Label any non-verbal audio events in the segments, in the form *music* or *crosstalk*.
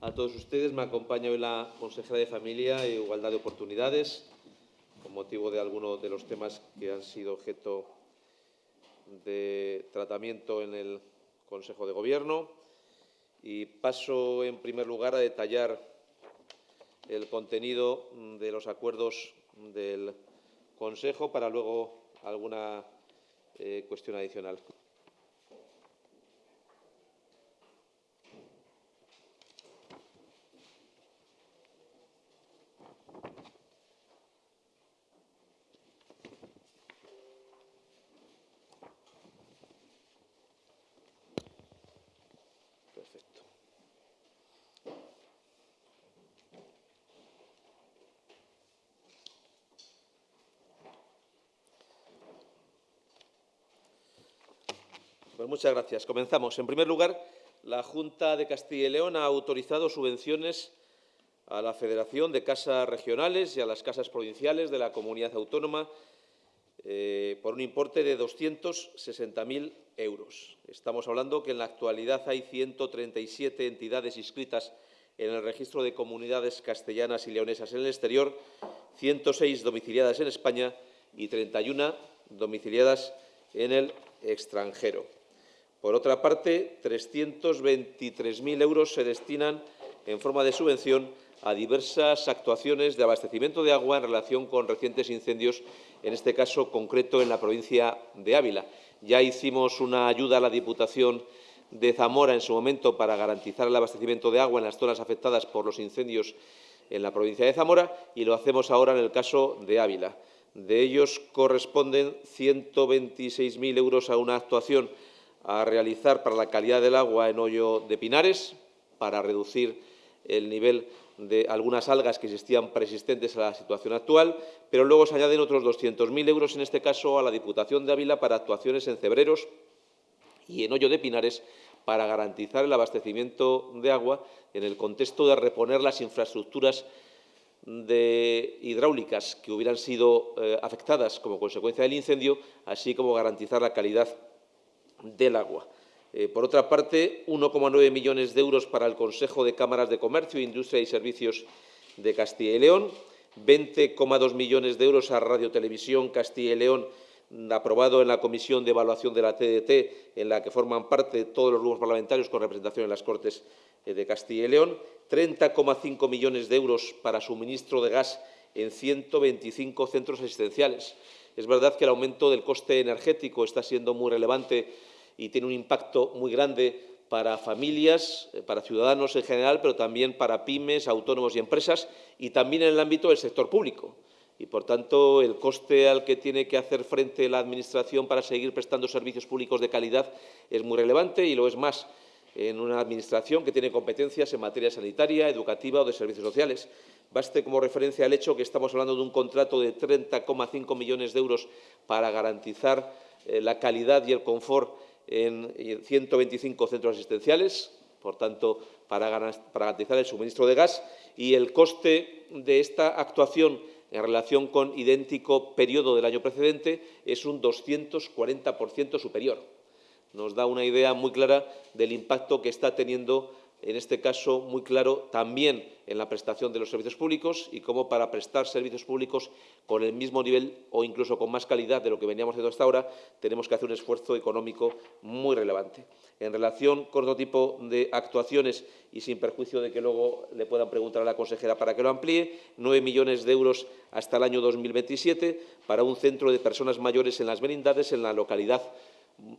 a todos ustedes. Me acompaña hoy la consejera de Familia e Igualdad de Oportunidades, con motivo de algunos de los temas que han sido objeto de tratamiento en el Consejo de Gobierno. Y paso, en primer lugar, a detallar el contenido de los acuerdos del Consejo para luego alguna eh, cuestión adicional. Perfecto. Pues muchas gracias. Comenzamos. En primer lugar, la Junta de Castilla y León ha autorizado subvenciones a la Federación de Casas Regionales y a las Casas Provinciales de la Comunidad Autónoma eh, por un importe de 260.000 euros. Estamos hablando que en la actualidad hay 137 entidades inscritas en el registro de comunidades castellanas y leonesas en el exterior, 106 domiciliadas en España y 31 domiciliadas en el extranjero. Por otra parte, 323.000 euros se destinan en forma de subvención a diversas actuaciones de abastecimiento de agua en relación con recientes incendios, en este caso concreto en la provincia de Ávila. Ya hicimos una ayuda a la Diputación de Zamora en su momento para garantizar el abastecimiento de agua en las zonas afectadas por los incendios en la provincia de Zamora y lo hacemos ahora en el caso de Ávila. De ellos corresponden 126.000 euros a una actuación a realizar para la calidad del agua en Hoyo de Pinares, para reducir el nivel de algunas algas que existían persistentes a la situación actual, pero luego se añaden otros 200.000 euros, en este caso, a la Diputación de Ávila para actuaciones en Cebreros y en Hoyo de Pinares para garantizar el abastecimiento de agua en el contexto de reponer las infraestructuras hidráulicas que hubieran sido eh, afectadas como consecuencia del incendio, así como garantizar la calidad del agua. Eh, por otra parte, 1,9 millones de euros para el Consejo de Cámaras de Comercio, Industria y Servicios de Castilla y León, 20,2 millones de euros a Radio Televisión Castilla y León, aprobado en la Comisión de Evaluación de la TDT, en la que forman parte todos los grupos parlamentarios con representación en las Cortes eh, de Castilla y León, 30,5 millones de euros para suministro de gas en 125 centros asistenciales. Es verdad que el aumento del coste energético está siendo muy relevante y tiene un impacto muy grande para familias, eh, para ciudadanos en general, pero también para pymes, autónomos y empresas, y también en el ámbito del sector público. Y, por tanto, el coste al que tiene que hacer frente la Administración para seguir prestando servicios públicos de calidad es muy relevante y lo es más en una Administración que tiene competencias en materia sanitaria, educativa o de servicios sociales. Baste como referencia el hecho que estamos hablando de un contrato de 30,5 millones de euros para garantizar eh, la calidad y el confort en 125 centros asistenciales, por tanto, para garantizar el suministro de gas, y el coste de esta actuación en relación con idéntico periodo del año precedente es un 240% superior. Nos da una idea muy clara del impacto que está teniendo en este caso muy claro también en la prestación de los servicios públicos y cómo para prestar servicios públicos con el mismo nivel o incluso con más calidad de lo que veníamos haciendo hasta ahora, tenemos que hacer un esfuerzo económico muy relevante. En relación con otro tipo de actuaciones y sin perjuicio de que luego le puedan preguntar a la consejera para que lo amplíe, nueve millones de euros hasta el año 2027 para un centro de personas mayores en las merindades en la localidad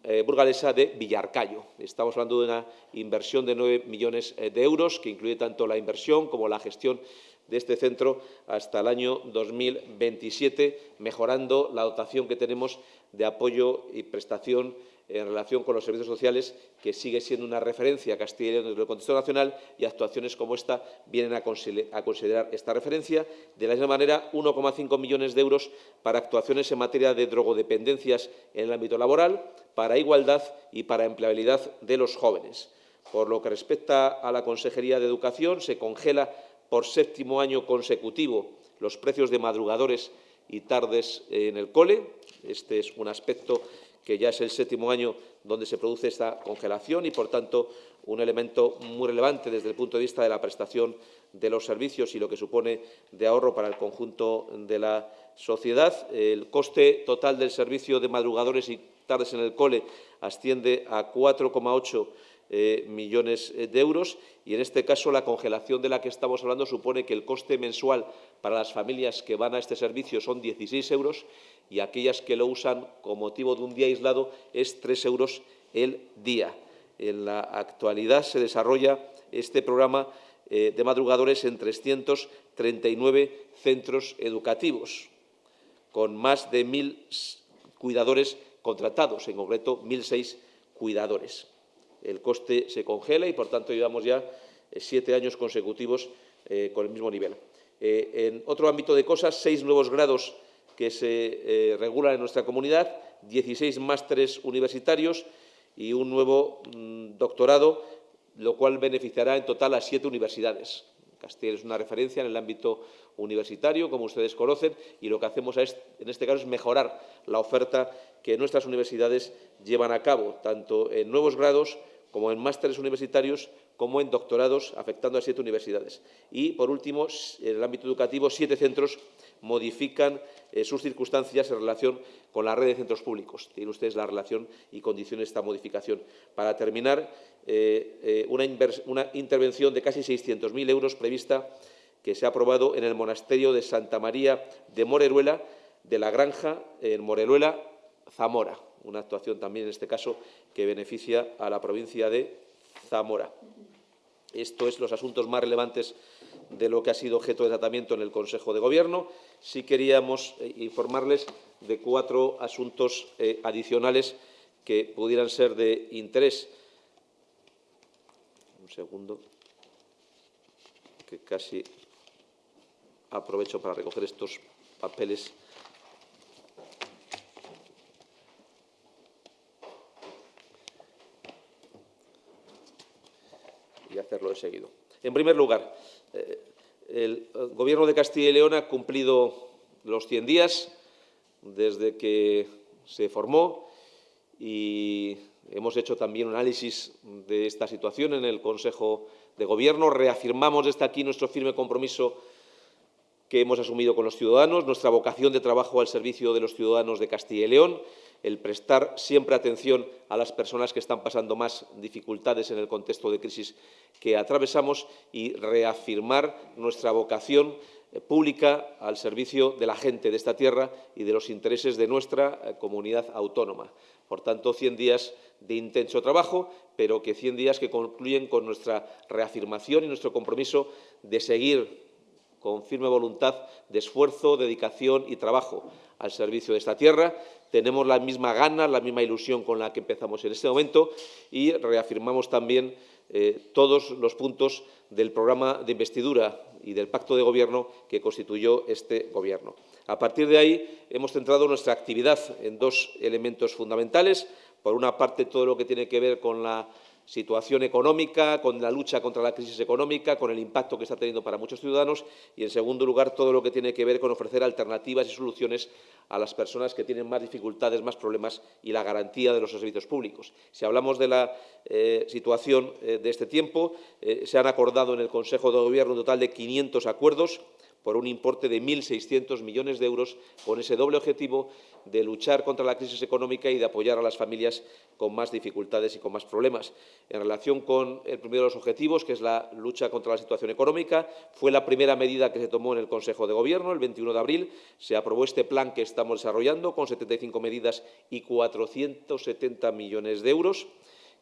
eh, burgalesa de Villarcayo. Estamos hablando de una inversión de 9 millones eh, de euros, que incluye tanto la inversión como la gestión de este centro hasta el año 2027, mejorando la dotación que tenemos de apoyo y prestación en relación con los servicios sociales, que sigue siendo una referencia a Castilla desde el contexto nacional y actuaciones como esta vienen a considerar esta referencia. De la misma manera, 1,5 millones de euros para actuaciones en materia de drogodependencias en el ámbito laboral, para igualdad y para empleabilidad de los jóvenes. Por lo que respecta a la Consejería de Educación, se congela por séptimo año consecutivo los precios de madrugadores y tardes en el cole. Este es un aspecto que ya es el séptimo año donde se produce esta congelación y, por tanto, un elemento muy relevante desde el punto de vista de la prestación de los servicios y lo que supone de ahorro para el conjunto de la sociedad. El coste total del servicio de madrugadores y tardes en el cole asciende a 4,8 eh, millones de euros y, en este caso, la congelación de la que estamos hablando supone que el coste mensual para las familias que van a este servicio son 16 euros y aquellas que lo usan con motivo de un día aislado es 3 euros el día. En la actualidad se desarrolla este programa eh, de madrugadores en 339 centros educativos, con más de 1.000 cuidadores contratados, en concreto 1.006 cuidadores. El coste se congela y, por tanto, llevamos ya eh, siete años consecutivos eh, con el mismo nivel. En otro ámbito de cosas, seis nuevos grados que se regulan en nuestra comunidad, 16 másteres universitarios y un nuevo mm, doctorado, lo cual beneficiará en total a siete universidades. Castilla es una referencia en el ámbito universitario, como ustedes conocen, y lo que hacemos en este caso es mejorar la oferta que nuestras universidades llevan a cabo, tanto en nuevos grados como en másteres universitarios, como en doctorados, afectando a siete universidades. Y, por último, en el ámbito educativo, siete centros modifican eh, sus circunstancias en relación con la red de centros públicos. Tienen ustedes la relación y condiciones de esta modificación. Para terminar, eh, eh, una, una, intervención de casi 600.000 euros prevista que se ha aprobado en el monasterio de Santa María de Moreruela, de la Granja, en Moreruela, Zamora. Una actuación también, en este caso, que beneficia a la provincia de Zamora. Esto es los asuntos más relevantes de lo que ha sido objeto de tratamiento en el Consejo de Gobierno. Sí queríamos eh, informarles de cuatro asuntos eh, adicionales que pudieran ser de interés. Un segundo, que casi aprovecho para recoger estos papeles. En primer lugar, eh, el Gobierno de Castilla y León ha cumplido los 100 días desde que se formó y hemos hecho también análisis de esta situación en el Consejo de Gobierno. Reafirmamos desde aquí nuestro firme compromiso que hemos asumido con los ciudadanos, nuestra vocación de trabajo al servicio de los ciudadanos de Castilla y León, el prestar siempre atención a las personas que están pasando más dificultades en el contexto de crisis que atravesamos y reafirmar nuestra vocación eh, pública al servicio de la gente de esta tierra y de los intereses de nuestra eh, comunidad autónoma. Por tanto, 100 días de intenso trabajo, pero que 100 días que concluyen con nuestra reafirmación y nuestro compromiso de seguir con firme voluntad de esfuerzo, dedicación y trabajo al servicio de esta tierra. Tenemos la misma gana, la misma ilusión con la que empezamos en este momento y reafirmamos también eh, todos los puntos del programa de investidura y del pacto de gobierno que constituyó este gobierno. A partir de ahí hemos centrado nuestra actividad en dos elementos fundamentales. Por una parte, todo lo que tiene que ver con la situación económica, con la lucha contra la crisis económica, con el impacto que está teniendo para muchos ciudadanos y, en segundo lugar, todo lo que tiene que ver con ofrecer alternativas y soluciones a las personas que tienen más dificultades, más problemas y la garantía de los servicios públicos. Si hablamos de la eh, situación eh, de este tiempo, eh, se han acordado en el Consejo de Gobierno un total de 500 acuerdos por un importe de 1.600 millones de euros, con ese doble objetivo de luchar contra la crisis económica y de apoyar a las familias con más dificultades y con más problemas. En relación con el primero de los objetivos, que es la lucha contra la situación económica, fue la primera medida que se tomó en el Consejo de Gobierno el 21 de abril. Se aprobó este plan que estamos desarrollando con 75 medidas y 470 millones de euros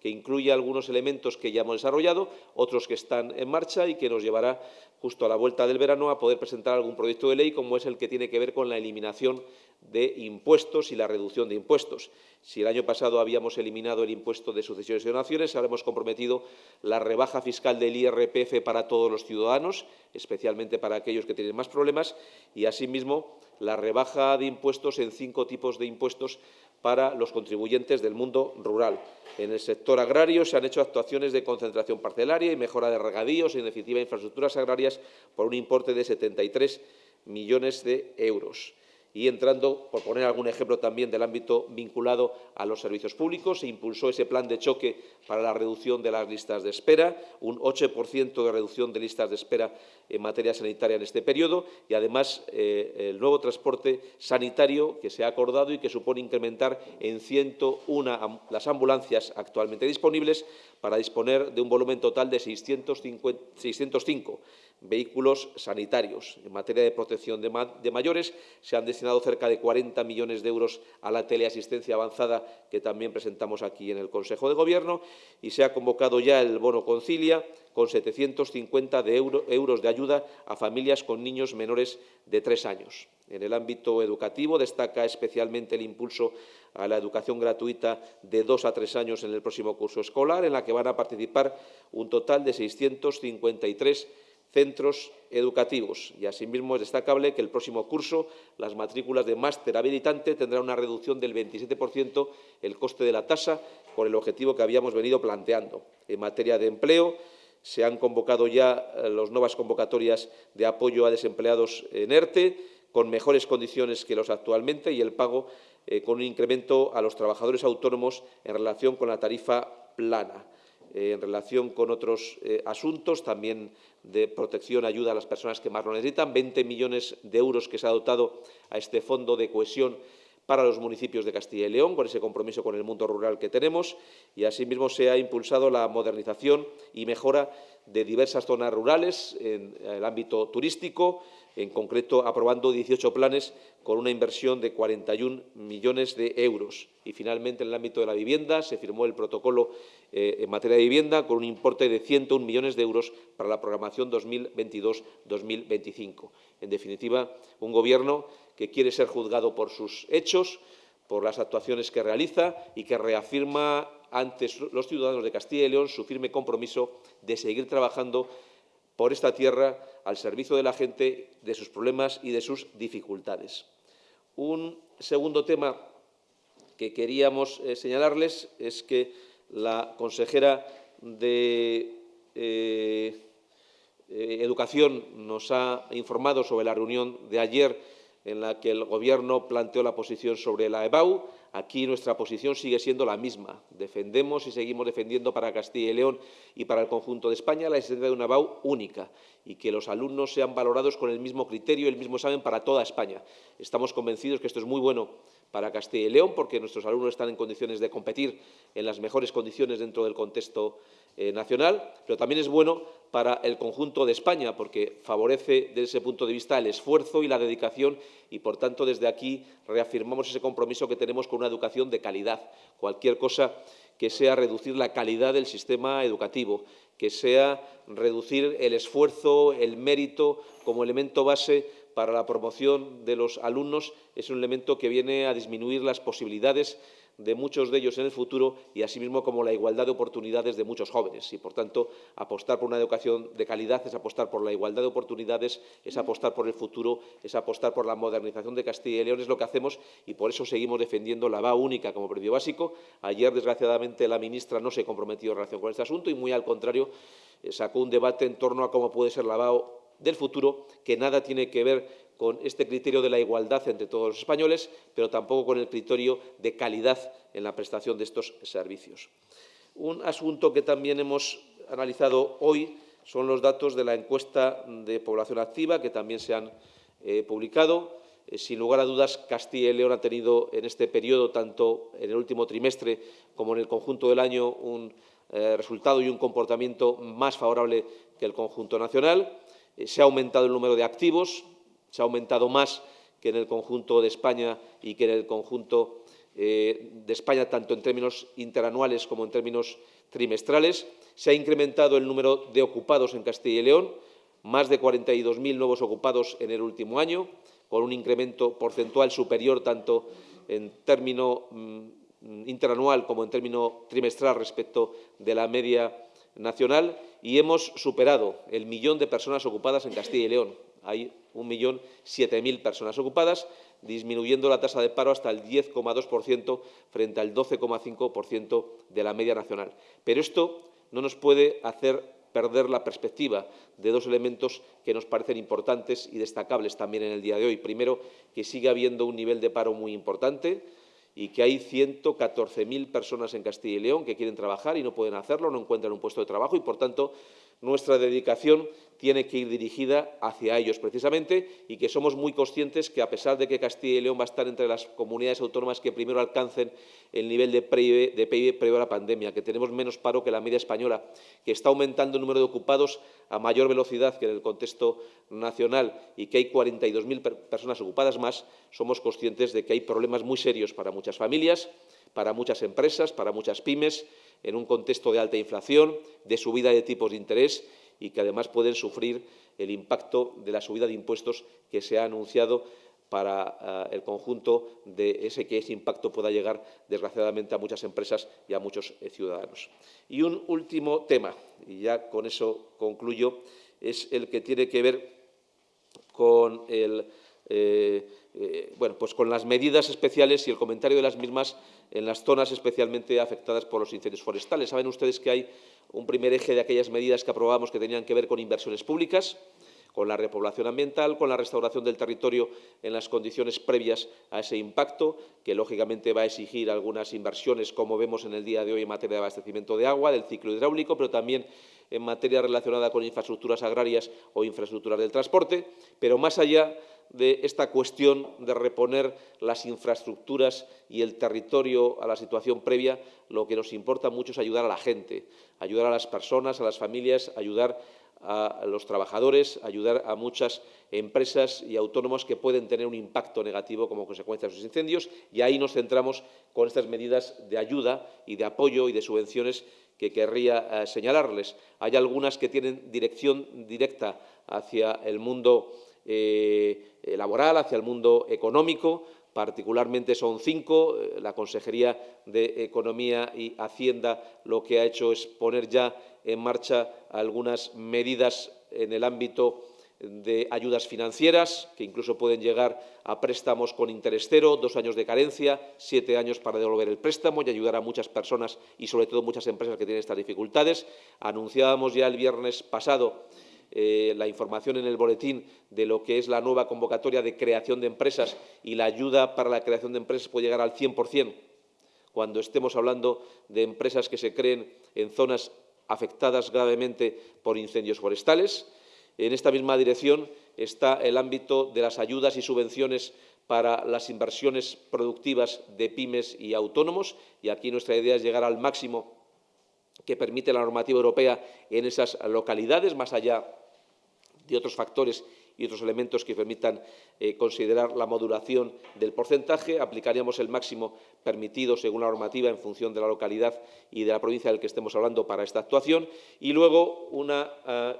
que incluye algunos elementos que ya hemos desarrollado, otros que están en marcha y que nos llevará justo a la vuelta del verano a poder presentar algún proyecto de ley como es el que tiene que ver con la eliminación de impuestos y la reducción de impuestos. Si el año pasado habíamos eliminado el impuesto de sucesiones y donaciones, ahora hemos comprometido la rebaja fiscal del IRPF para todos los ciudadanos, especialmente para aquellos que tienen más problemas, y asimismo la rebaja de impuestos en cinco tipos de impuestos para los contribuyentes del mundo rural. En el sector agrario se han hecho actuaciones de concentración parcelaria y mejora de regadíos y, en definitiva, infraestructuras agrarias por un importe de 73 millones de euros. Y entrando, por poner algún ejemplo también del ámbito vinculado a los servicios públicos, se impulsó ese plan de choque para la reducción de las listas de espera, un 8% de reducción de listas de espera en materia sanitaria en este periodo y, además, eh, el nuevo transporte sanitario que se ha acordado y que supone incrementar en 101 las ambulancias actualmente disponibles para disponer de un volumen total de 605 vehículos sanitarios. En materia de protección de, mayores, se han destinado cerca de 40 millones de euros a la teleasistencia avanzada, que también presentamos aquí en el Consejo de Gobierno, y se ha convocado ya el bono Concilia, con 750 de euros de ayuda a familias con niños menores de tres años. En el ámbito educativo destaca especialmente el impulso a la educación gratuita de dos a tres años en el próximo curso escolar, en la que van a participar un total de 653 centros educativos. Y asimismo es destacable que el próximo curso las matrículas de máster habilitante tendrán una reducción del 27% el coste de la tasa por el objetivo que habíamos venido planteando. En materia de empleo, se han convocado ya eh, las nuevas convocatorias de apoyo a desempleados en ERTE, con mejores condiciones que los actualmente y el pago eh, con un incremento a los trabajadores autónomos en relación con la tarifa plana. Eh, en relación con otros eh, asuntos, también de protección, ayuda a las personas que más lo necesitan, 20 millones de euros que se ha dotado a este fondo de cohesión para los municipios de Castilla y León, con ese compromiso con el mundo rural que tenemos, y asimismo se ha impulsado la modernización y mejora de diversas zonas rurales en el ámbito turístico, en concreto aprobando 18 planes con una inversión de 41 millones de euros. Y finalmente, en el ámbito de la vivienda, se firmó el protocolo eh, en materia de vivienda con un importe de 101 millones de euros para la programación 2022-2025. En definitiva, un Gobierno que quiere ser juzgado por sus hechos, por las actuaciones que realiza y que reafirma ante los ciudadanos de Castilla y León su firme compromiso de seguir trabajando por esta tierra al servicio de la gente, de sus problemas y de sus dificultades. Un segundo tema que queríamos eh, señalarles es que la consejera de eh, eh, Educación nos ha informado sobre la reunión de ayer en la que el Gobierno planteó la posición sobre la EBAU. Aquí nuestra posición sigue siendo la misma. Defendemos y seguimos defendiendo para Castilla y León y para el conjunto de España la existencia de una EBAU única y que los alumnos sean valorados con el mismo criterio y el mismo examen para toda España. Estamos convencidos que esto es muy bueno para Castilla y León porque nuestros alumnos están en condiciones de competir en las mejores condiciones dentro del contexto eh, nacional, pero también es bueno para el conjunto de España, porque favorece desde ese punto de vista el esfuerzo y la dedicación y, por tanto, desde aquí reafirmamos ese compromiso que tenemos con una educación de calidad. Cualquier cosa que sea reducir la calidad del sistema educativo, que sea reducir el esfuerzo, el mérito como elemento base para la promoción de los alumnos, es un elemento que viene a disminuir las posibilidades de muchos de ellos en el futuro y asimismo como la igualdad de oportunidades de muchos jóvenes. Y, por tanto, apostar por una educación de calidad es apostar por la igualdad de oportunidades, es apostar por el futuro, es apostar por la modernización de Castilla y León. Es lo que hacemos y por eso seguimos defendiendo la VA única como principio básico. Ayer, desgraciadamente, la ministra no se comprometió en relación con este asunto y, muy al contrario, eh, sacó un debate en torno a cómo puede ser la VA del futuro que nada tiene que ver con este criterio de la igualdad entre todos los españoles, pero tampoco con el criterio de calidad en la prestación de estos servicios. Un asunto que también hemos analizado hoy son los datos de la encuesta de población activa, que también se han eh, publicado. Eh, sin lugar a dudas, Castilla y León ha tenido en este periodo, tanto en el último trimestre como en el conjunto del año, un eh, resultado y un comportamiento más favorable que el conjunto nacional. se ha aumentado el número de activos, se ha aumentado más que en el conjunto de España y que en el conjunto eh, de España, tanto en términos interanuales como en términos trimestrales. Se ha incrementado el número de ocupados en Castilla y León, más de 42.000 nuevos ocupados en el último año, con un incremento porcentual superior tanto en término mm, interanual como en término trimestral respecto de la media nacional y hemos superado el millón de personas ocupadas en Castilla y León 1.007.000 personas ocupadas, disminuyendo la tasa de paro hasta el 10,2% frente al 12,5% de la media nacional. Pero esto no nos puede hacer perder la perspectiva de dos elementos que nos parecen importantes y destacables también en el día de hoy. Primero, que sigue habiendo un nivel de paro muy importante y que hay 114.000 personas en Castilla y León que quieren trabajar y no pueden hacerlo, no encuentran un puesto de trabajo y, por tanto, nuestra dedicación tiene que ir dirigida hacia ellos precisamente y que somos muy conscientes que, a pesar de que Castilla y León va a estar entre las comunidades autónomas que primero alcancen el nivel de PIB, de previo a la pandemia, que tenemos menos paro que la media española, que está aumentando el número de ocupados a mayor velocidad que en el contexto nacional y que hay 42.000 personas ocupadas más, somos conscientes de que hay problemas muy serios para muchas familias, para muchas empresas, para muchas pymes, en un contexto de alta inflación, de subida de tipos de interés y que además pueden sufrir el impacto de la subida de impuestos que se ha anunciado para eh, el conjunto de ese que ese impacto pueda llegar, desgraciadamente, a muchas empresas y a muchos eh, ciudadanos. Y un último tema, y ya con eso concluyo, es el que tiene que ver con el eh, bueno, pues con las medidas especiales y el comentario de las mismas en las zonas especialmente afectadas por los incendios forestales. Saben ustedes que hay un primer eje de aquellas medidas que aprobamos que tenían que ver con inversiones públicas, con la repoblación ambiental, con la restauración del territorio en las condiciones previas a ese impacto, que lógicamente va a exigir algunas inversiones, como vemos en el día de hoy en materia de abastecimiento de agua, del ciclo hidráulico, pero también en materia relacionada con infraestructuras agrarias o infraestructuras del transporte. Pero más allá de esta cuestión de reponer las infraestructuras y el territorio a la situación previa, lo que nos importa mucho es ayudar a la gente, ayudar a las personas, a las familias, ayudar a los trabajadores, ayudar a muchas empresas y autónomos que pueden tener un impacto negativo como consecuencia de sus incendios y ahí nos centramos con estas medidas de ayuda y de apoyo y de subvenciones que querría eh, señalarles. Hay algunas que tienen dirección directa hacia el mundo eh, laboral, hacia el mundo económico. Particularmente son cinco. Eh, la Consejería de Economía y Hacienda lo que ha hecho es poner ya en marcha algunas medidas en el ámbito de ayudas financieras, que incluso pueden llegar a préstamos con interés cero, dos años de carencia, siete años para devolver el préstamo y ayudar a muchas personas y, sobre todo, muchas empresas que tienen estas dificultades. Anunciábamos ya el viernes pasado eh, la información en el boletín de lo que es la nueva convocatoria de creación de empresas y la ayuda para la creación de empresas puede llegar al 100% cuando estemos hablando de empresas que se creen en zonas afectadas gravemente por incendios forestales. En esta misma dirección está el ámbito de las ayudas y subvenciones para las inversiones productivas de pymes y autónomos, y aquí nuestra idea es llegar al máximo que permite la normativa europea en esas localidades, más allá de otros factores y otros elementos que permitan eh, considerar la modulación del porcentaje. Aplicaríamos el máximo permitido según la normativa en función de la localidad y de la provincia del que estemos hablando para esta actuación. Y luego una eh,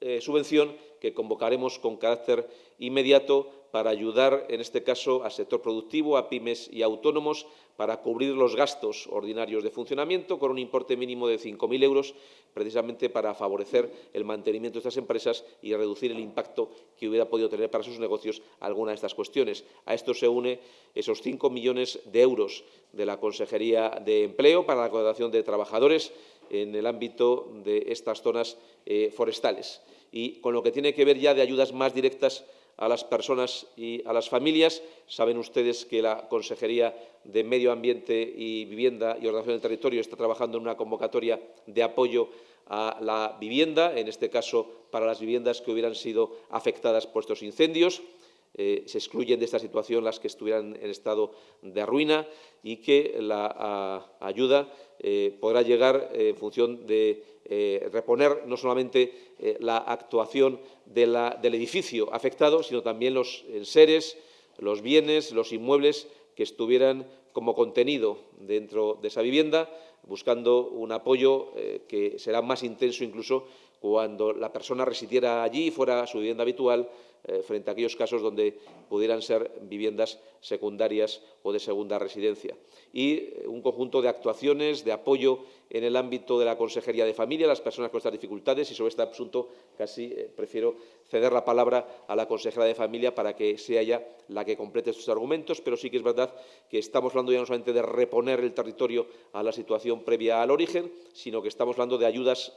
eh, subvención que convocaremos con carácter inmediato para ayudar, en este caso, al sector productivo, a pymes y autónomos, para cubrir los gastos ordinarios de funcionamiento con un importe mínimo de 5.000 euros, precisamente para favorecer el mantenimiento de estas empresas y reducir el impacto que hubiera podido tener para sus negocios alguna de estas cuestiones. A esto se une esos 5 millones de euros de la Consejería de Empleo para la contratación de trabajadores en el ámbito de estas zonas eh, forestales. Y con lo que tiene que ver ya de ayudas más directas a las personas y a las familias. Saben ustedes que la Consejería de Medio Ambiente y Vivienda y Ordenación del Territorio está trabajando en una convocatoria de apoyo a la vivienda, en este caso para las viviendas que hubieran sido afectadas por estos incendios. Eh, se excluyen de esta situación las que estuvieran en estado de ruina y que la ayuda eh, podrá llegar en función de eh, reponer no solamente la actuación del edificio afectado, sino también los enseres, los bienes, los inmuebles que estuvieran como contenido dentro de esa vivienda, buscando un apoyo que será más intenso incluso cuando la persona residiera allí y fuera su vivienda habitual, eh, frente a aquellos casos donde pudieran ser viviendas secundarias o de segunda residencia. Y eh, un conjunto de actuaciones, de apoyo en el ámbito de la Consejería de Familia, a las personas con estas dificultades, y sobre este asunto casi eh, prefiero ceder la palabra a la consejera de Familia para que sea ella la que complete estos argumentos, pero sí que es verdad que estamos hablando ya no solamente de reponer el territorio a la situación previa al origen, sino que estamos hablando de ayudas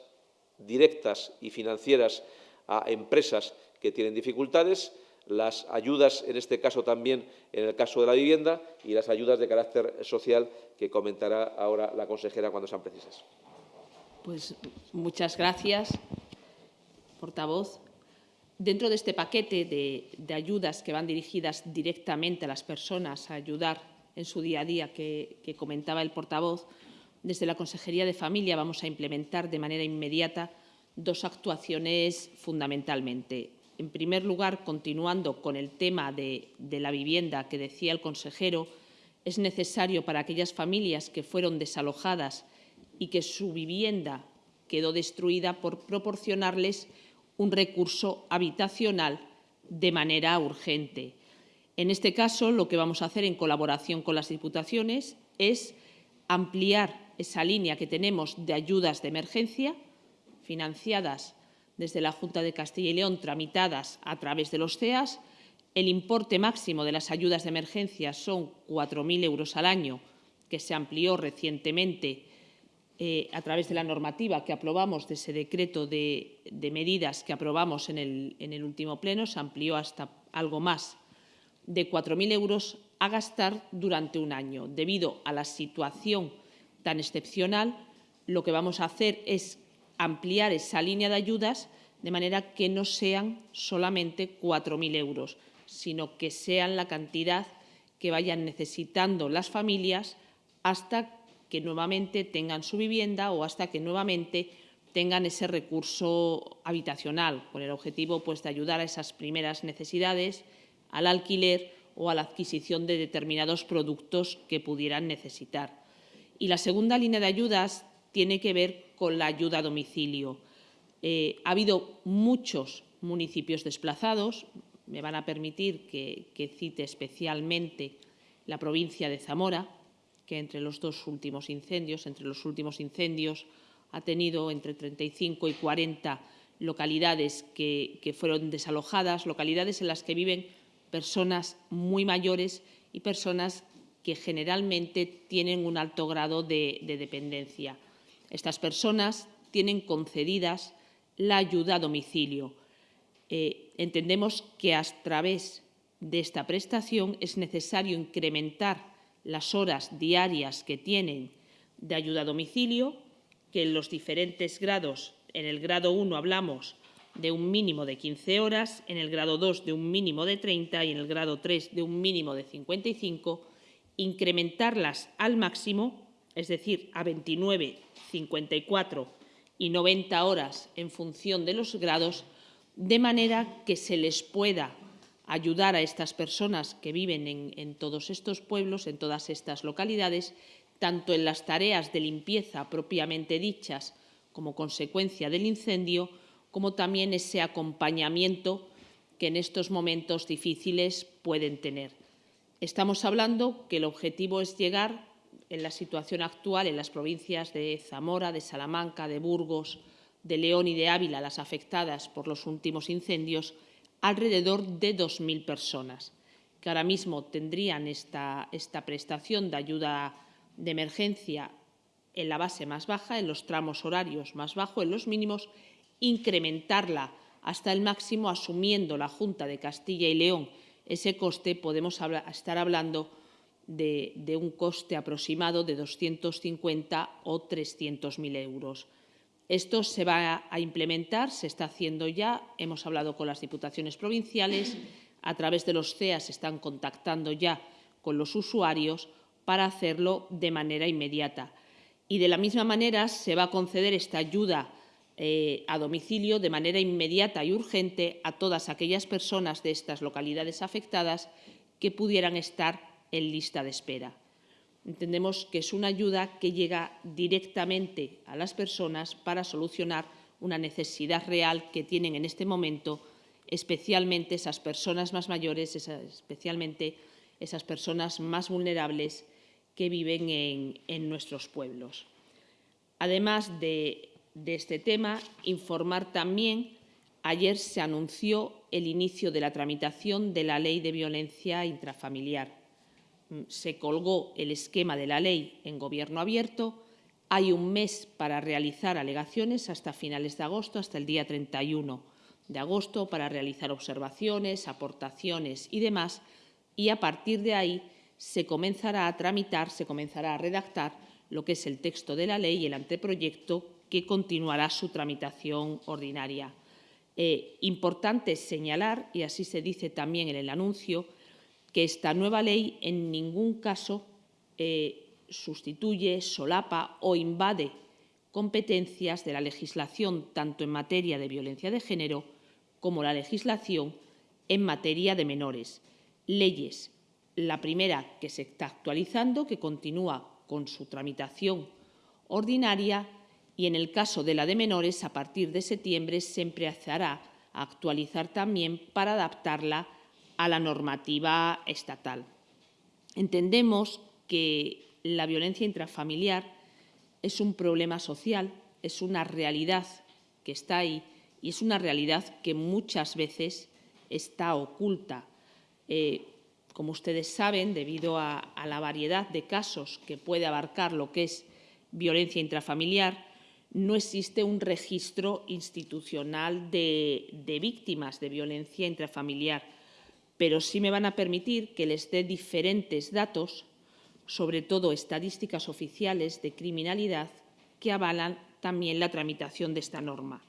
directas y financieras a empresas que tienen dificultades, las ayudas, en este caso también en el caso de la vivienda, y las ayudas de carácter social que comentará ahora la consejera cuando sean precisas. Pues muchas gracias, portavoz. Dentro de este paquete de, ayudas que van dirigidas directamente a las personas a ayudar en su día a día que comentaba el portavoz, desde la Consejería de Familia vamos a implementar de manera inmediata dos actuaciones fundamentalmente. En primer lugar, continuando con el tema de, la vivienda que decía el consejero, es necesario para aquellas familias que fueron desalojadas y que su vivienda quedó destruida por proporcionarles un recurso habitacional de manera urgente. En este caso, lo que vamos a hacer en colaboración con las diputaciones es ampliar esa línea que tenemos de ayudas de emergencia financiadas desde la Junta de Castilla y León, tramitadas a través de los CEAS. El importe máximo de las ayudas de emergencia son 4.000 euros al año, que se amplió recientemente eh, a través de la normativa que aprobamos, de ese decreto de, medidas que aprobamos en el último pleno, se amplió hasta algo más de 4.000 euros a gastar durante un año. Debido a la situación tan excepcional, lo que vamos a hacer es ampliar esa línea de ayudas de manera que no sean solamente 4.000 euros, sino que sean la cantidad que vayan necesitando las familias hasta que nuevamente tengan su vivienda o hasta que nuevamente tengan ese recurso habitacional, con el objetivo pues, de ayudar a esas primeras necesidades, al alquiler o a la adquisición de determinados productos que pudieran necesitar. Y la segunda línea de ayudas tiene que ver con la ayuda a domicilio. Eh, ha habido muchos municipios desplazados, me van a permitir que, cite especialmente la provincia de Zamora, que entre los dos últimos incendios, entre los últimos incendios, ha tenido entre 35 y 40 localidades que, fueron desalojadas, localidades en las que viven personas muy mayores y personas que generalmente tienen un alto grado de dependencia. Estas personas tienen concedidas la ayuda a domicilio. Eh, entendemos que a través de esta prestación es necesario incrementar las horas diarias que tienen de ayuda a domicilio, que en los diferentes grados, en el grado 1 hablamos de un mínimo de 15 horas, en el grado 2 de un mínimo de 30 y en el grado 3 de un mínimo de 55 incrementarlas al máximo, es decir, a 29, 54 y 90 horas en función de los grados, de manera que se les pueda ayudar a estas personas que viven en, todos estos pueblos, en todas estas localidades, tanto en las tareas de limpieza propiamente dichas como consecuencia del incendio, como también ese acompañamiento que en estos momentos difíciles pueden tener. Estamos hablando que el objetivo es llegar, en la situación actual, en las provincias de Zamora, de Salamanca, de Burgos, de León y de Ávila, las afectadas por los últimos incendios, alrededor de 2.000 personas, que ahora mismo tendrían esta, esta prestación de ayuda de emergencia en la base más baja, en los tramos horarios más bajos, en los mínimos, incrementarla hasta el máximo, asumiendo la Junta de Castilla y León. Ese coste podemos estar hablando de, un coste aproximado de 250 o 300.000 euros. Esto se va a implementar, se está haciendo ya, hemos hablado con las diputaciones provinciales, a través de los CEA se están contactando ya con los usuarios para hacerlo de manera inmediata. Y de la misma manera se va a conceder esta ayuda eh, a domicilio de manera inmediata y urgente a todas aquellas personas de estas localidades afectadas que pudieran estar en lista de espera. Entendemos que es una ayuda que llega directamente a las personas para solucionar una necesidad real que tienen en este momento, especialmente esas personas más mayores, especialmente esas personas más vulnerables que viven en, en nuestros pueblos. Además de de este tema, informar también, ayer se anunció el inicio de la tramitación de la Ley de Violencia Intrafamiliar. Se colgó el esquema de la ley en Gobierno abierto, Hay un mes para realizar alegaciones hasta finales de agosto, hasta el día 31 de agosto, para realizar observaciones, aportaciones y demás. Y a partir de ahí se comenzará a tramitar, se comenzará a redactar lo que es el texto de la ley y el anteproyecto que continuará su tramitación ordinaria. Eh, importante señalar, y así se dice también en el anuncio, que esta nueva ley en ningún caso eh, sustituye, solapa o invade competencias de la legislación tanto en materia de violencia de género como la legislación en materia de menores. Leyes. La primera que se está actualizando, que continúa con su tramitación ordinaria y en el caso de la de menores, a partir de septiembre se empezará a actualizar también para adaptarla a la normativa estatal. Entendemos que la violencia intrafamiliar es un problema social, es una realidad que está ahí y es una realidad que muchas veces está oculta. Eh, como ustedes saben, debido a, la variedad de casos que puede abarcar lo que es violencia intrafamiliar, no existe un registro institucional de, de, víctimas de violencia intrafamiliar, pero sí me van a permitir que les dé diferentes datos sobre todo estadísticas oficiales de criminalidad que avalan también la tramitación de esta norma.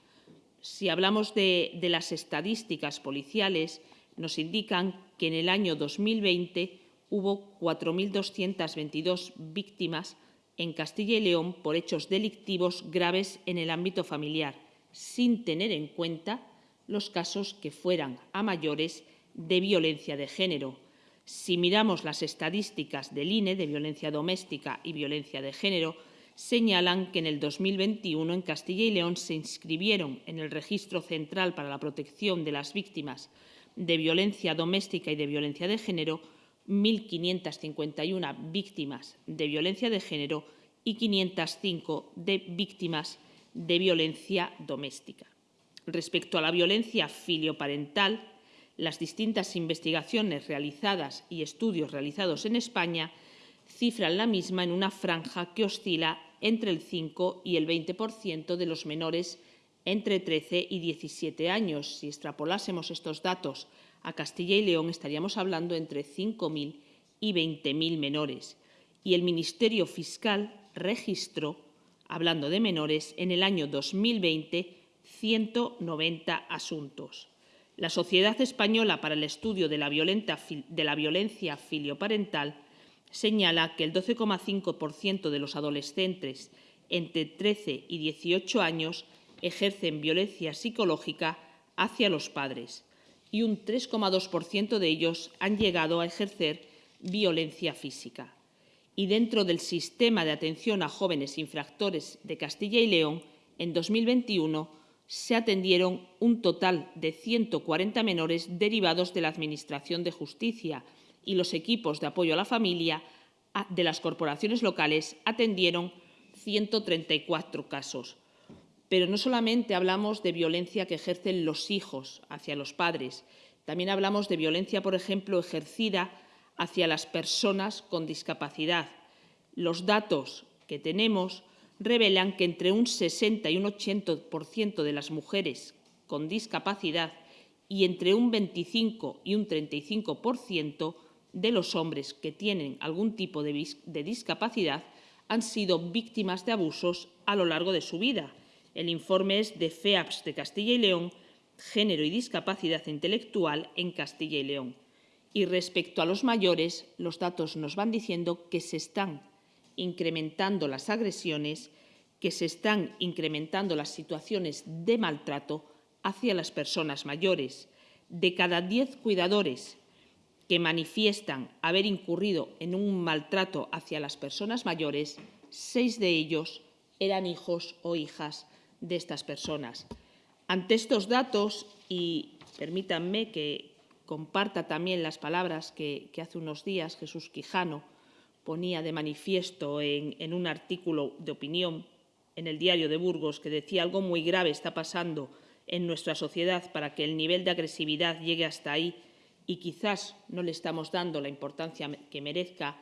Si hablamos de, las estadísticas policiales, nos indican que en el año 2020 hubo 4.222 víctimas en Castilla y León por hechos delictivos graves en el ámbito familiar, sin tener en cuenta los casos que fueran a mayores de violencia de género, si miramos las estadísticas del INE de violencia doméstica y violencia de género, señalan que en el 2021 en Castilla y León se inscribieron en el Registro Central para la Protección de las Víctimas de Violencia Doméstica y de Violencia de Género 1.551 víctimas de violencia de género y 505 de víctimas de violencia doméstica. Respecto a la violencia filioparental, las distintas investigaciones realizadas y estudios realizados en España cifran la misma en una franja que oscila entre el 5 y el 20% de los menores entre 13 y 17 años. Si extrapolásemos estos datos a Castilla y León, estaríamos hablando entre 5.000 y 20.000 menores. Y el Ministerio Fiscal registró, hablando de menores, en el año 2020 190 asuntos. La Sociedad Española para el Estudio de la, Violencia Filioparental señala que el 12,5% de los adolescentes entre 13 y 18 años ejercen violencia psicológica hacia los padres y un 3,2% de ellos han llegado a ejercer violencia física. Y dentro del sistema de atención a jóvenes infractores de Castilla y León, en 2021 se atendieron un total de 140 menores derivados de la Administración de Justicia y los equipos de apoyo a la familia de las corporaciones locales atendieron 134 casos. Pero no solamente hablamos de violencia que ejercen los hijos hacia los padres, también hablamos de violencia, por ejemplo, ejercida hacia las personas con discapacidad. Los datos que tenemos revelan que entre un 60 y un 80% de las mujeres con discapacidad y entre un 25 y un 35% de los hombres que tienen algún tipo de, de, discapacidad han sido víctimas de abusos a lo largo de su vida. El informe es de FEAPS de Castilla y León, Género y Discapacidad Intelectual en Castilla y León. Y respecto a los mayores, los datos nos van diciendo que se están incrementando las agresiones, que se están incrementando las situaciones de maltrato hacia las personas mayores. De cada diez cuidadores que manifiestan haber incurrido en un maltrato hacia las personas mayores, seis de ellos eran hijos o hijas de estas personas. Ante estos datos, y permítanme que comparta también las palabras que, hace unos días Jesús Quijano ponía de manifiesto en, un artículo de opinión en el diario de Burgos que decía algo muy grave está pasando en nuestra sociedad para que el nivel de agresividad llegue hasta ahí y quizás no le estamos dando la importancia que merezca,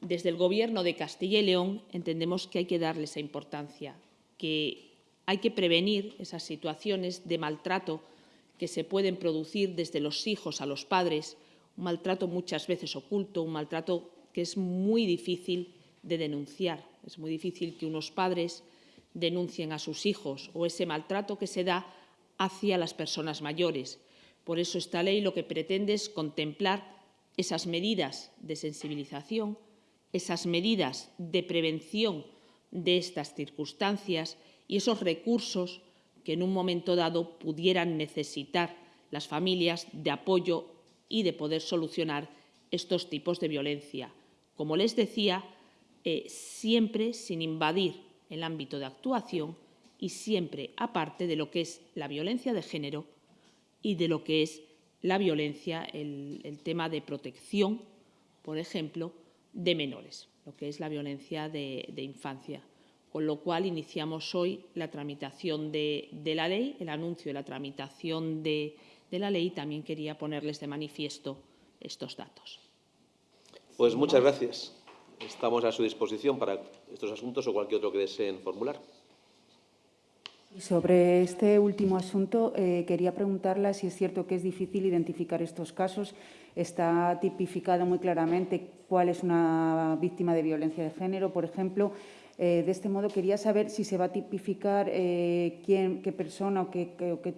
Desde el Gobierno de Castilla y León entendemos que hay que darle esa importancia, que hay que prevenir esas situaciones de maltrato que se pueden producir desde los hijos a los padres, un maltrato muchas veces oculto, un maltrato que es muy difícil de denunciar. Es muy difícil que unos padres denuncien a sus hijos o ese maltrato que se da hacia las personas mayores. Por eso esta ley lo que pretende es contemplar esas medidas de sensibilización, esas medidas de prevención de estas circunstancias y esos recursos que en un momento dado pudieran necesitar las familias de apoyo y de poder solucionar estos tipos de violencia. Como les decía, eh, siempre sin invadir el ámbito de actuación y siempre aparte de lo que es la violencia de género y de lo que es la violencia, el, tema de protección, por ejemplo, de menores, lo que es la violencia de, infancia. Con lo cual iniciamos hoy la tramitación de, la ley, el anuncio de la tramitación de, de la ley. También quería ponerles de manifiesto estos datos. Pues muchas gracias. Estamos a su disposición para estos asuntos o cualquier otro que deseen formular. Sobre este último asunto, eh, quería preguntarla si es cierto que es difícil identificar estos casos. Está tipificado muy claramente cuál es una víctima de violencia de género, por ejemplo. Eh, de este modo, quería saber si se va a tipificar eh, quién, qué persona o qué,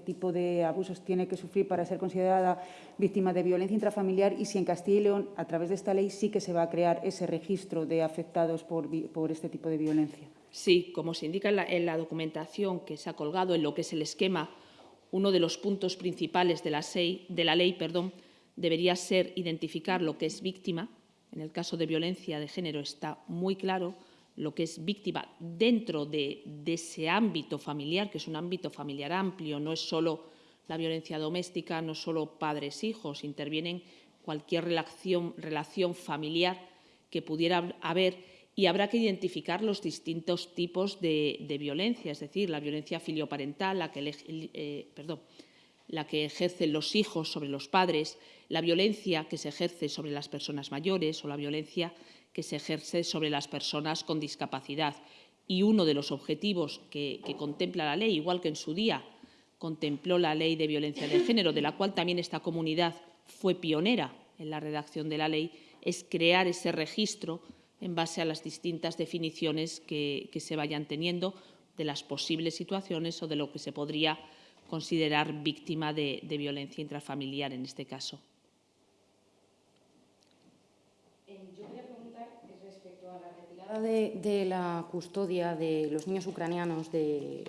tipo de abusos tiene que sufrir para ser considerada víctima de violencia intrafamiliar y si en Castilla y León, a través de esta ley, sí que se va a crear ese registro de afectados por, este tipo de violencia. Sí, como se indica en la, documentación que se ha colgado en lo que es el esquema, uno de los puntos principales de la, de la ley perdón, debería ser identificar lo que es víctima. En el caso de violencia de género está muy claro lo que es víctima dentro de, ese ámbito familiar, que es un ámbito familiar amplio, no es solo la violencia doméstica, no solo padres-hijos, intervienen cualquier relación, familiar que pudiera haber y habrá que identificar los distintos tipos de, violencia, es decir, la violencia filioparental, la que, eh, la que ejercen los hijos sobre los padres, la violencia que se ejerce sobre las personas mayores o la violencia que se ejerce sobre las personas con discapacidad. Y uno de los objetivos que, contempla la ley, igual que en su día contempló la ley de violencia de género, de la cual también esta comunidad fue pionera en la redacción de la ley, es crear ese registro en base a las distintas definiciones que, se vayan teniendo de las posibles situaciones o de lo que se podría considerar víctima de, violencia intrafamiliar en este caso. Eh, yo quería preguntar respecto de, la custodia de los niños ucranianos del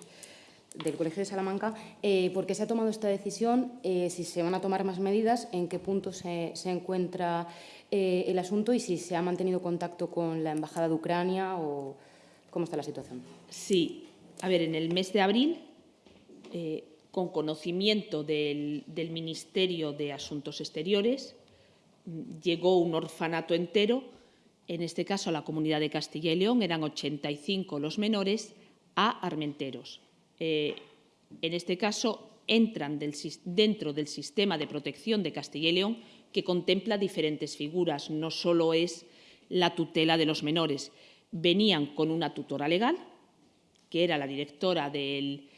Colegio de Salamanca, eh, ¿por qué se ha tomado esta decisión? Eh, si se van a tomar más medidas, ¿en qué punto se, encuentra eh, el asunto y si se ha mantenido contacto con la Embajada de Ucrania o cómo está la situación. Sí, a ver, en el mes de abril, con conocimiento del, Ministerio de Asuntos Exteriores, llegó un orfanato entero, en este caso a la comunidad de Castilla y León, eran 85 los menores, a Armenteros. Eh, en este caso, entran dentro del sistema de protección de Castilla y León que contempla diferentes figuras, no solo es la tutela de los menores. Venían con una tutora legal, que era la directora del,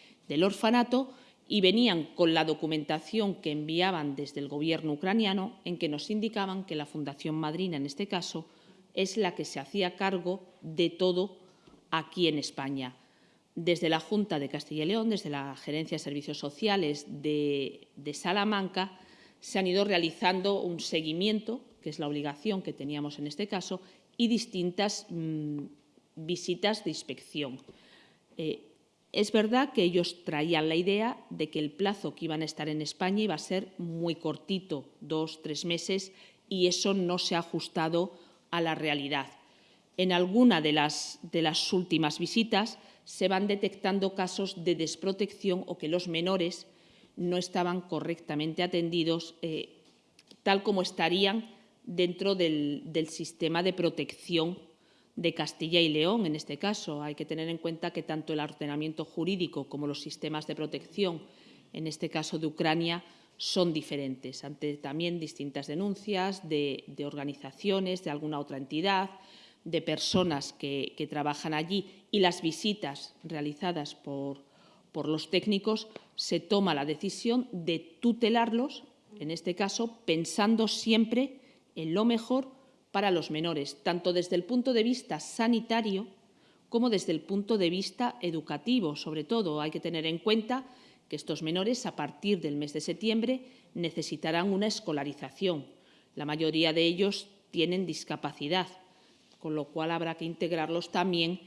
orfanato, y venían con la documentación que enviaban desde el gobierno ucraniano en que nos indicaban que la Fundación Madrina, en este caso, es la que se hacía cargo de todo aquí en España. Desde la Junta de Castilla y León, desde la Gerencia de Servicios Sociales de Salamanca, se han ido realizando un seguimiento, que es la obligación que teníamos en este caso, y distintas mm, visitas de inspección. Eh, es verdad que ellos traían la idea de que el plazo que iban a estar en España iba a ser muy cortito, dos, tres meses, y eso no se ha ajustado a la realidad. En alguna de las, últimas visitas se van detectando casos de desprotección o que los menores no estaban correctamente atendidos eh, tal como estarían dentro del, sistema de protección de Castilla y León, en este caso. Hay que tener en cuenta que tanto el ordenamiento jurídico como los sistemas de protección, en este caso de Ucrania, son diferentes, ante también distintas denuncias de, organizaciones, de alguna otra entidad, de personas que, que trabajan allí y las visitas realizadas por, por los técnicos, se toma la decisión de tutelarlos, en este caso, pensando siempre en lo mejor para los menores, tanto desde el punto de vista sanitario como desde el punto de vista educativo. Sobre todo, hay que tener en cuenta que estos menores, a partir del mes de septiembre, necesitarán una escolarización. La mayoría de ellos tienen discapacidad, con lo cual habrá que integrarlos también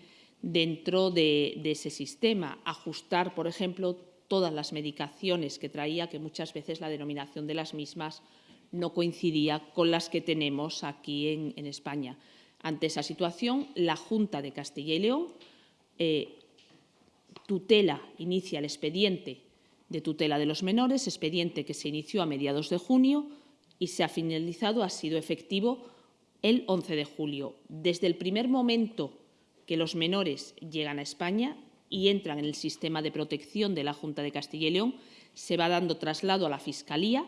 dentro de, ese sistema, ajustar, por ejemplo, todas las medicaciones que traía, que muchas veces la denominación de las mismas no coincidía con las que tenemos aquí en, en España. Ante esa situación, la Junta de Castilla y León eh, tutela, inicia el expediente de tutela de los menores, expediente que se inició a mediados de junio y se ha finalizado, ha sido efectivo el 11 de julio. Desde el primer momento que los menores llegan a España y entran en el sistema de protección de la Junta de Castilla y León, se va dando traslado a la Fiscalía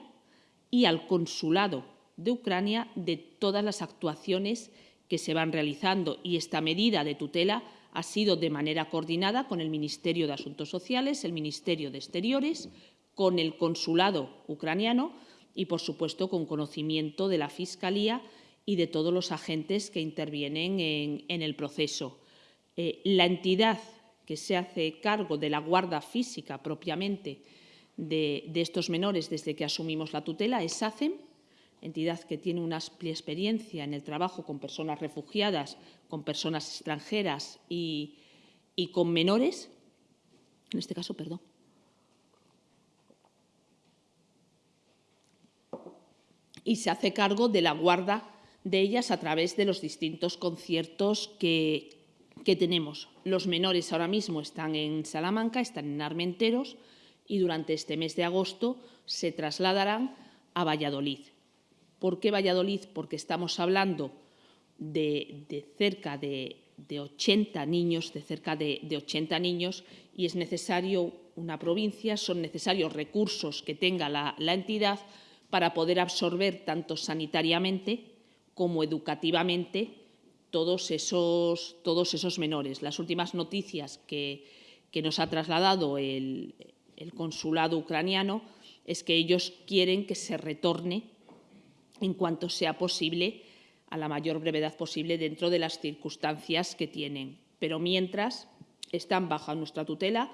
y al Consulado de Ucrania de todas las actuaciones que se van realizando y esta medida de tutela ha sido de manera coordinada con el Ministerio de Asuntos Sociales, el Ministerio de Exteriores, con el Consulado ucraniano y, por supuesto, con conocimiento de la Fiscalía y de todos los agentes que intervienen en, el proceso. Eh, la entidad que se hace cargo de la guarda física propiamente de, de estos menores desde que asumimos la tutela es SACEM, entidad que tiene una amplia experiencia en el trabajo con personas refugiadas, con personas extranjeras y, y con menores, en este caso, perdón. Y se hace cargo de la guarda de ellas a través de los distintos conciertos que, que tenemos. Los menores ahora mismo están en Salamanca, están en Armenteros y durante este mes de agosto se trasladarán a Valladolid. ¿Por qué Valladolid? Porque estamos hablando de, de cerca de, de, 80 niños, de cerca de, de 80 niños, y es necesario una provincia, son necesarios recursos que tenga la, la entidad para poder absorber tanto sanitariamente como educativamente todos esos, todos esos menores. Las últimas noticias que, que nos ha trasladado el, el consulado ucraniano es que ellos quieren que se retorne en cuanto sea posible, a la mayor brevedad posible, dentro de las circunstancias que tienen. Pero mientras están bajo nuestra tutela,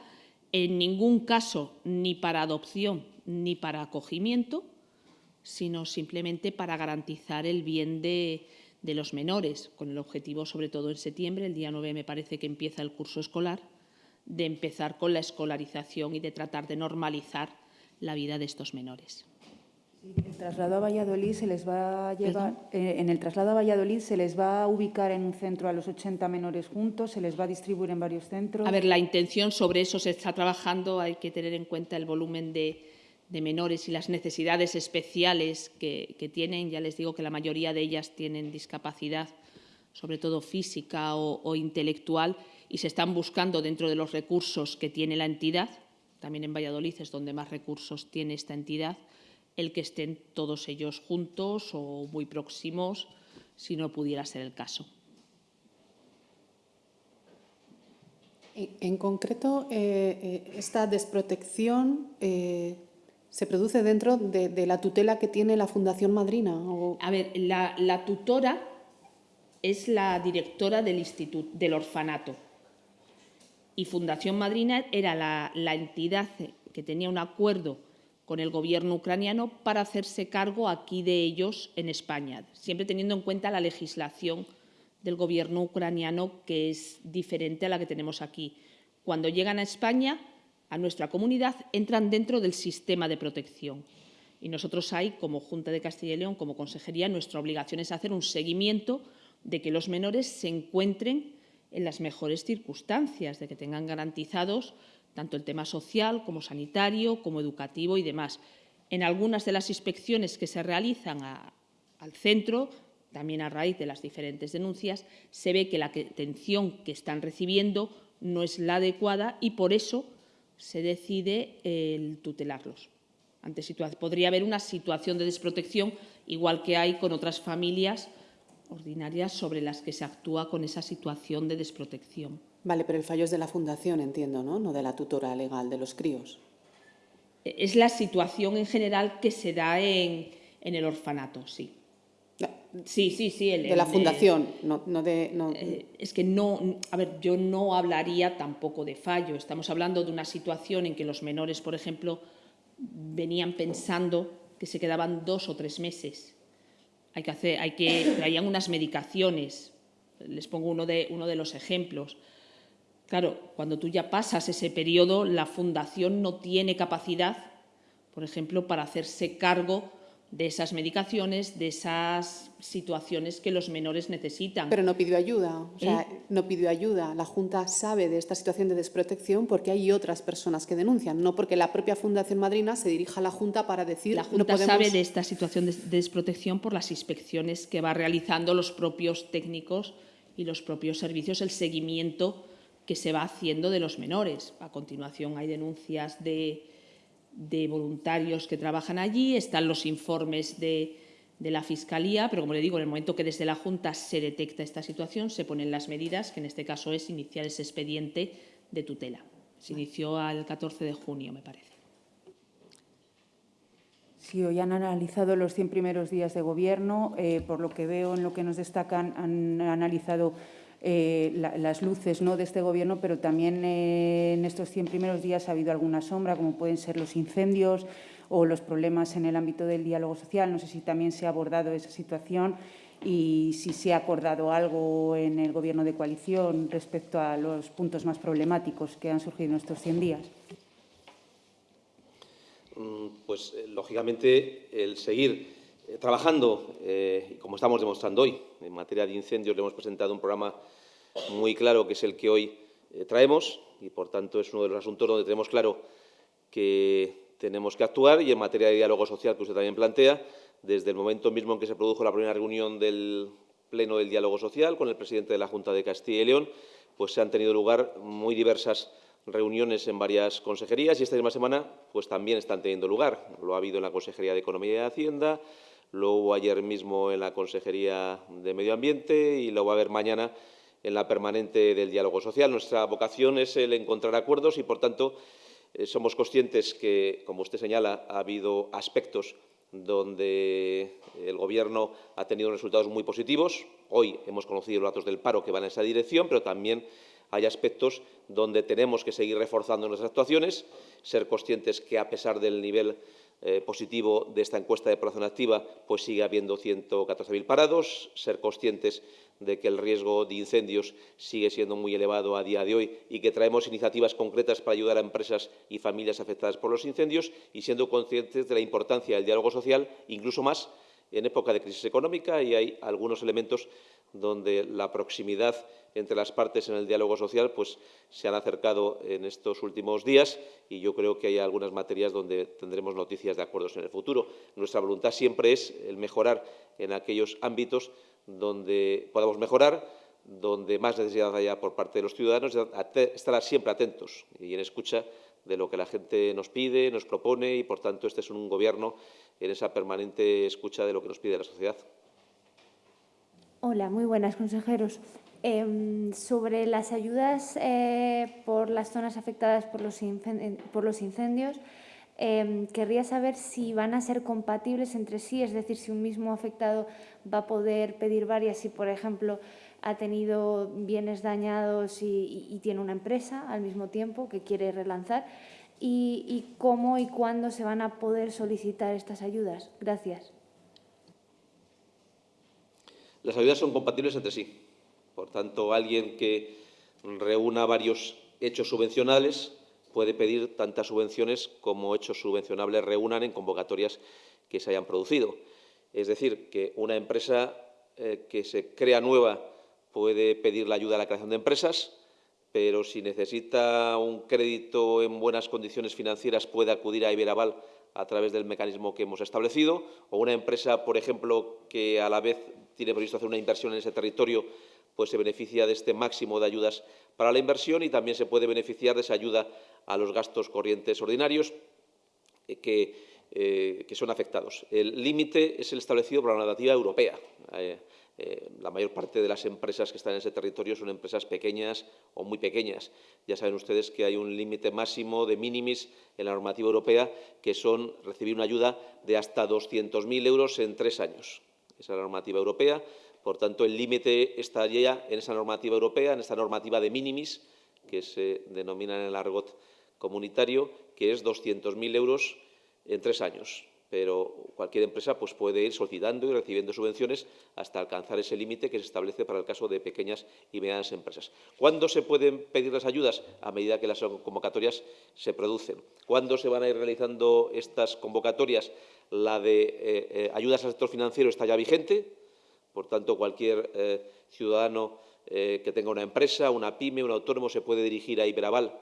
en ningún caso ni para adopción ni para acogimiento, sino simplemente para garantizar el bien de, los menores, con el objetivo, sobre todo en septiembre, el día 9 me parece que empieza el curso escolar, de empezar con la escolarización y de tratar de normalizar la vida de estos menores. El traslado a Valladolid se les va a llevar, eh, en el traslado a Valladolid se les va a ubicar en un centro a los 80 menores juntos, se les va a distribuir en varios centros. A ver, la intención sobre eso se está trabajando, hay que tener en cuenta el volumen de, de menores y las necesidades especiales que, que, tienen. Ya les digo que la mayoría de ellas tienen discapacidad, sobre todo física o, o intelectual, y se están buscando dentro de los recursos que tiene la entidad. También en Valladolid es donde más recursos tiene esta entidad el que estén todos ellos juntos o muy próximos, si no pudiera ser el caso. En concreto, eh, eh, esta desprotección eh, se produce dentro de, de, la tutela que tiene la Fundación Madrina. ¿o? A ver, la, la, tutora es la directora del, instituto, del orfanato y Fundación Madrina era la, la entidad que tenía un acuerdo con el gobierno ucraniano para hacerse cargo aquí de ellos en España, siempre teniendo en cuenta la legislación del gobierno ucraniano que es diferente a la que tenemos aquí. Cuando llegan a España, a nuestra comunidad, entran dentro del sistema de protección. Y nosotros hay, como Junta de Castilla y León, como Consejería, nuestra obligación es hacer un seguimiento de que los menores se encuentren en las mejores circunstancias, de que tengan garantizados tanto el tema social como sanitario, como educativo y demás. En algunas de las inspecciones que se realizan al centro, también a raíz de las diferentes denuncias, se ve que la atención que están recibiendo no es la adecuada y por eso se decide el tutelarlos. Ante podría haber una situación de desprotección, igual que hay con otras familias ordinarias sobre las que se actúa con esa situación de desprotección. Vale, pero el fallo es de la fundación, entiendo, ¿no? No de la tutora legal de los críos. Es la situación en general que se da en, en el orfanato, sí. No, Sí, sí, sí. el- De la el- fundación, no, no de... no- Eh, es que no, a ver, yo no hablaría tampoco de fallo. Estamos hablando de una situación en que los menores, por ejemplo, venían pensando que se quedaban dos o tres meses. Hay que hacer, hay que traían unas medicaciones. Les pongo uno de uno de los ejemplos. Claro, cuando tú ya pasas ese periodo, la fundación no tiene capacidad, por ejemplo, para hacerse cargo de esas medicaciones, de esas situaciones que los menores necesitan. Pero no pidió ayuda, o sea, ¿Eh? no pidió ayuda. La Junta sabe de esta situación de desprotección porque hay otras personas que denuncian, no porque la propia Fundación Madrina se dirija a la Junta para decir La no Junta podemos... sabe de esta situación de desprotección por las inspecciones que va realizando los propios técnicos y los propios servicios, el seguimiento que se va haciendo de los menores. A continuación hay denuncias de, de voluntarios que trabajan allí, están los informes de, de la Fiscalía, pero como le digo, en el momento que desde la Junta se detecta esta situación, se ponen las medidas, que en este caso es iniciar ese expediente de tutela. Se inició al 14 de junio, me parece. Sí, hoy han analizado los 100 primeros días de gobierno. eh, por lo que veo en lo que nos destacan, han analizado eh, la- las luces ¿no? de este gobierno, pero también eh, en estos 100 primeros días ha habido alguna sombra, como pueden ser los incendios o los problemas en el ámbito del diálogo social. No sé si también se ha abordado esa situación y si se ha acordado algo en el gobierno de coalición respecto a los puntos más problemáticos que han surgido en estos 100 días. Mm, Pues, eh, lógicamente, el seguir trabajando, eh, como estamos demostrando hoy, en materia de incendios le hemos presentado un programa muy claro, que es el que hoy eh, traemos, y, por tanto, es uno de los asuntos donde tenemos claro que tenemos que actuar, y en materia de diálogo social, que usted también plantea, desde el momento mismo en que se produjo la primera reunión del Pleno del Diálogo Social con el presidente de la Junta de Castilla y León, pues se han tenido lugar muy diversas reuniones en varias consejerías y esta misma semana pues también están teniendo lugar. Lo ha habido en la Consejería de Economía y Hacienda, lo hubo ayer mismo en la Consejería de Medio Ambiente y lo va a haber mañana en la permanente del diálogo social. Nuestra vocación es el encontrar acuerdos y, por tanto, eh, somos conscientes que, como usted señala, ha habido aspectos donde el Gobierno ha tenido resultados muy positivos. Hoy hemos conocido los datos del paro que van en esa dirección, pero también hay aspectos donde tenemos que seguir reforzando nuestras actuaciones, ser conscientes que, a pesar del nivel eh, positivo de esta encuesta de población activa, pues sigue habiendo 114.000 parados, ser conscientes de que el riesgo de incendios sigue siendo muy elevado a día de hoy y que traemos iniciativas concretas para ayudar a empresas y familias afectadas por los incendios y siendo conscientes de la importancia del diálogo social, incluso más en época de crisis económica y hay algunos elementos donde la proximidad entre las partes en el diálogo social pues, se han acercado en estos últimos días y yo creo que hay algunas materias donde tendremos noticias de acuerdos en el futuro. Nuestra voluntad siempre es el mejorar en aquellos ámbitos donde podamos mejorar, donde más necesidad haya por parte de los ciudadanos, estar siempre atentos y en escucha de lo que la gente nos pide, nos propone y, por tanto, este es un Gobierno en esa permanente escucha de lo que nos pide la sociedad. Hola, muy buenas, consejeros. Eh, sobre las ayudas eh, por las zonas afectadas por los, por los incendios, eh, querría saber si van a ser compatibles entre sí, es decir, si un mismo afectado va a poder pedir varias si, por ejemplo, ha tenido bienes dañados y tiene una empresa al mismo tiempo que quiere relanzar, y, y cómo y cuándo se van a poder solicitar estas ayudas. Gracias. Las ayudas son compatibles entre sí. Por tanto, alguien que reúna varios hechos subvencionales puede pedir tantas subvenciones como hechos subvencionables reúnan en convocatorias que se hayan producido. Es decir, que una empresa eh, que se crea nueva puede pedir la ayuda a la creación de empresas, pero si necesita un crédito en buenas condiciones financieras puede acudir a Iberaval a través del mecanismo que hemos establecido, o una empresa, por ejemplo, que a la vez tiene previsto hacer una inversión en ese territorio, pues se beneficia de este máximo de ayudas para la inversión y también se puede beneficiar de esa ayuda a los gastos corrientes ordinarios, eh, que eh, que son afectados. El límite es el establecido por la normativa europea. Eh, eh, la mayor parte de las empresas que están en ese territorio son empresas pequeñas o muy pequeñas. Ya saben ustedes que hay un límite máximo de minimis en la normativa europea, que son recibir una ayuda de hasta 200.000 euros en tres años. Esa es la normativa europea. Por tanto, el límite estaría en esa normativa europea, en esta normativa de minimis, que se denomina en el argot comunitario, que es 200.000 euros en tres años pero cualquier empresa pues, puede ir solicitando y recibiendo subvenciones hasta alcanzar ese límite que se establece para el caso de pequeñas y medianas empresas. ¿Cuándo se pueden pedir las ayudas? A medida que las convocatorias se producen. ¿Cuándo se van a ir realizando estas convocatorias? La de eh, eh, ayudas al sector financiero está ya vigente, por tanto, cualquier eh, ciudadano que tenga una empresa, una pyme, un autónomo, se puede dirigir a Iberaval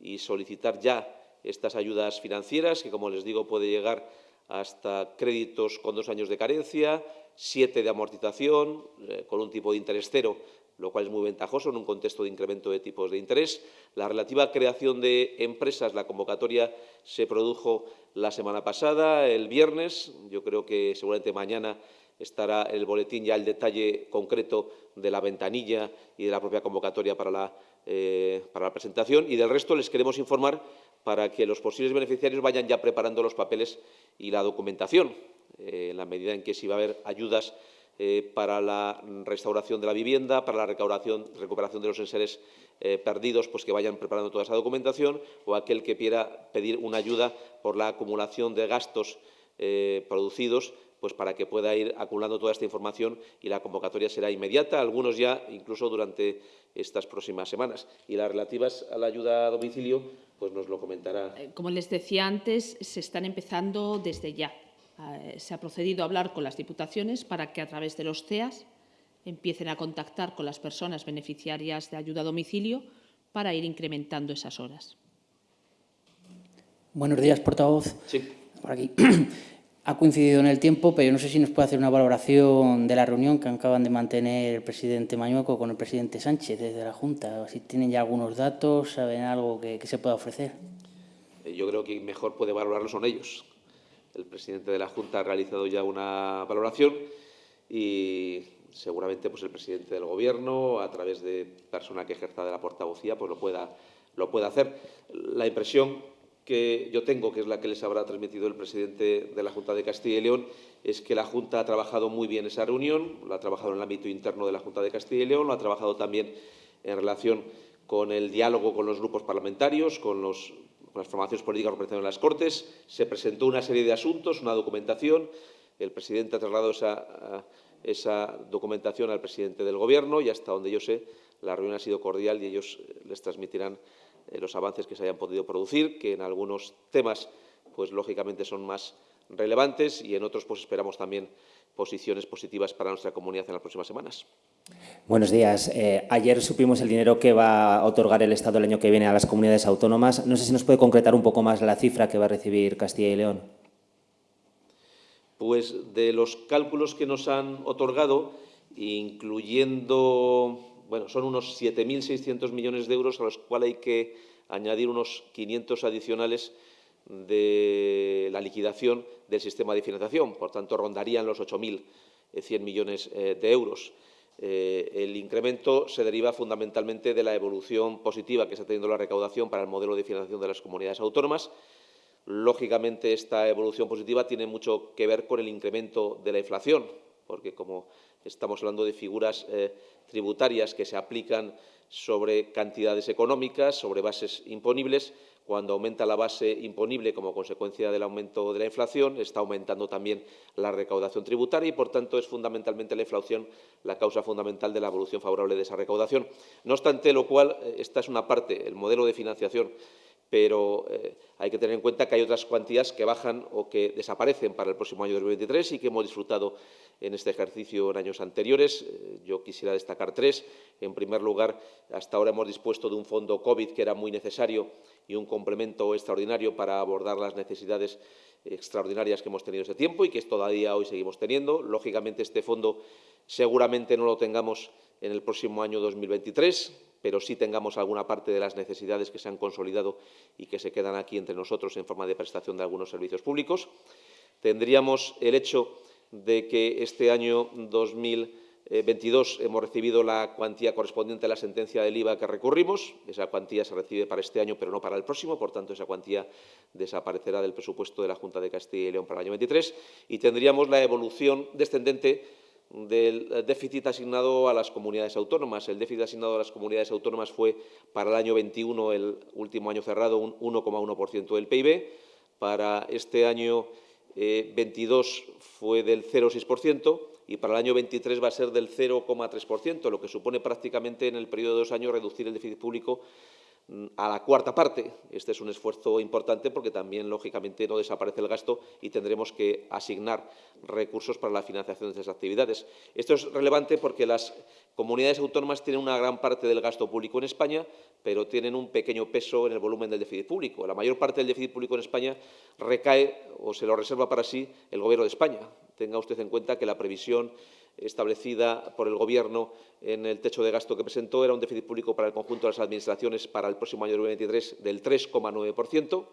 y solicitar ya estas ayudas financieras, que, como les digo, puede llegar hasta créditos con dos años de carencia, siete de amortización, eh, con un tipo de interés cero, lo cual es muy ventajoso en un contexto de incremento de tipos de interés. La relativa creación de empresas, la convocatoria se produjo la semana pasada, el viernes. Yo creo que seguramente mañana estará el boletín ya el detalle concreto de la ventanilla y de la propia convocatoria para la, eh, para la presentación. Y del resto les queremos informar para que los posibles beneficiarios vayan ya preparando los papeles y la documentación, eh, en la medida en que si va a haber ayudas eh, para la restauración de la vivienda, para la recuperación, de los enseres eh, perdidos, pues que vayan preparando toda esa documentación, o aquel que quiera pedir una ayuda por la acumulación de gastos producidos, pues para que pueda ir acumulando toda esta información y la convocatoria será inmediata, algunos ya incluso durante estas próximas semanas. Y las relativas a la ayuda a domicilio, pues nos lo comentará. Eh, como les decía antes, se están empezando desde ya. Eh, se ha procedido a hablar con las diputaciones para que a través de los CEAS empiecen a contactar con las personas beneficiarias de ayuda a domicilio para ir incrementando esas horas. Buenos días, portavoz. Sí. Por aquí. Ha coincidido en el tiempo, pero yo no sé si nos puede hacer una valoración de la reunión que acaban de mantener el presidente Mañueco con el presidente Sánchez desde la Junta. Si tienen ya algunos datos, saben algo que, se pueda ofrecer. Eh, yo creo que mejor puede valorarlo son ellos. El presidente de la Junta ha realizado ya una valoración y seguramente pues, el presidente del Gobierno, a través de persona que ejerza de la portavocía, pues lo pueda, lo pueda hacer. La impresión que yo tengo, que es la que les habrá transmitido el presidente de la Junta de Castilla y León, es que la Junta ha trabajado muy bien esa reunión, lo ha trabajado en el ámbito interno de la Junta de Castilla y León, lo ha trabajado también en relación con el diálogo con los grupos parlamentarios, con, las formaciones políticas representadas en las Cortes. Se presentó una serie de asuntos, una documentación. El presidente ha trasladado esa, esa documentación al presidente del Gobierno y hasta donde yo sé, la reunión ha sido cordial y ellos les transmitirán eh, los avances que se hayan podido producir, que en algunos temas, pues lógicamente son más relevantes y en otros pues esperamos también posiciones positivas para nuestra comunidad en las próximas semanas. Buenos días. Eh, ayer supimos el dinero que va a otorgar el Estado el año que viene a las comunidades autónomas. No sé si nos puede concretar un poco más la cifra que va a recibir Castilla y León. Pues de los cálculos que nos han otorgado, incluyendo bueno, son unos 7.600 millones de euros a los cuales hay que añadir unos 500 adicionales de la liquidación del sistema de financiación. Por tanto, rondarían los 8.100 millones eh, de euros. Eh, el incremento se deriva fundamentalmente de la evolución positiva que está teniendo la recaudación para el modelo de financiación de las comunidades autónomas. Lógicamente, esta evolución positiva tiene mucho que ver con el incremento de la inflación, porque como estamos hablando de figuras eh, tributarias que se aplican sobre cantidades económicas, sobre bases imponibles. Cuando aumenta la base imponible como consecuencia del aumento de la inflación, está aumentando también la recaudación tributaria y, por tanto, es fundamentalmente la inflación la causa fundamental de la evolución favorable de esa recaudación. No obstante lo cual, eh, esta es una parte, el modelo de financiación pero eh, hay que tener en cuenta que hay otras cuantías que bajan o que desaparecen para el próximo año 2023 y que hemos disfrutado en este ejercicio en años anteriores. Eh, yo quisiera destacar tres. En primer lugar, hasta ahora hemos dispuesto de un fondo COVID que era muy necesario y un complemento extraordinario para abordar las necesidades extraordinarias que hemos tenido este tiempo y que todavía hoy seguimos teniendo. Lógicamente, este fondo seguramente no lo tengamos en el próximo año 2023 pero sí tengamos alguna parte de las necesidades que se han consolidado y que se quedan aquí entre nosotros en forma de prestación de algunos servicios públicos. Tendríamos el hecho de que este año 2022 hemos recibido la cuantía correspondiente a la sentencia del IVA que recurrimos. Esa cuantía se recibe para este año, pero no para el próximo. Por tanto, esa cuantía desaparecerá del presupuesto de la Junta de Castilla y León para el año 23. Y tendríamos la evolución descendente del déficit asignado a las comunidades autónomas. El déficit asignado a las comunidades autónomas fue para el año 21, el último año cerrado, un 1,1% del PIB. Para este año 22 eh, fue del 0,6% y para el año 23 va a ser del 0,3%, lo que supone prácticamente en el periodo de dos años reducir el déficit público a la cuarta parte. Este es un esfuerzo importante porque también, lógicamente, no desaparece el gasto y tendremos que asignar recursos para la financiación de esas actividades. Esto es relevante porque las comunidades autónomas tienen una gran parte del gasto público en España, pero tienen un pequeño peso en el volumen del déficit público. La mayor parte del déficit público en España recae o se lo reserva para sí el Gobierno de España. Tenga usted en cuenta que la previsión establecida por el Gobierno en el techo de gasto que presentó era un déficit público para el conjunto de las administraciones para el próximo año 2023 del 3,9%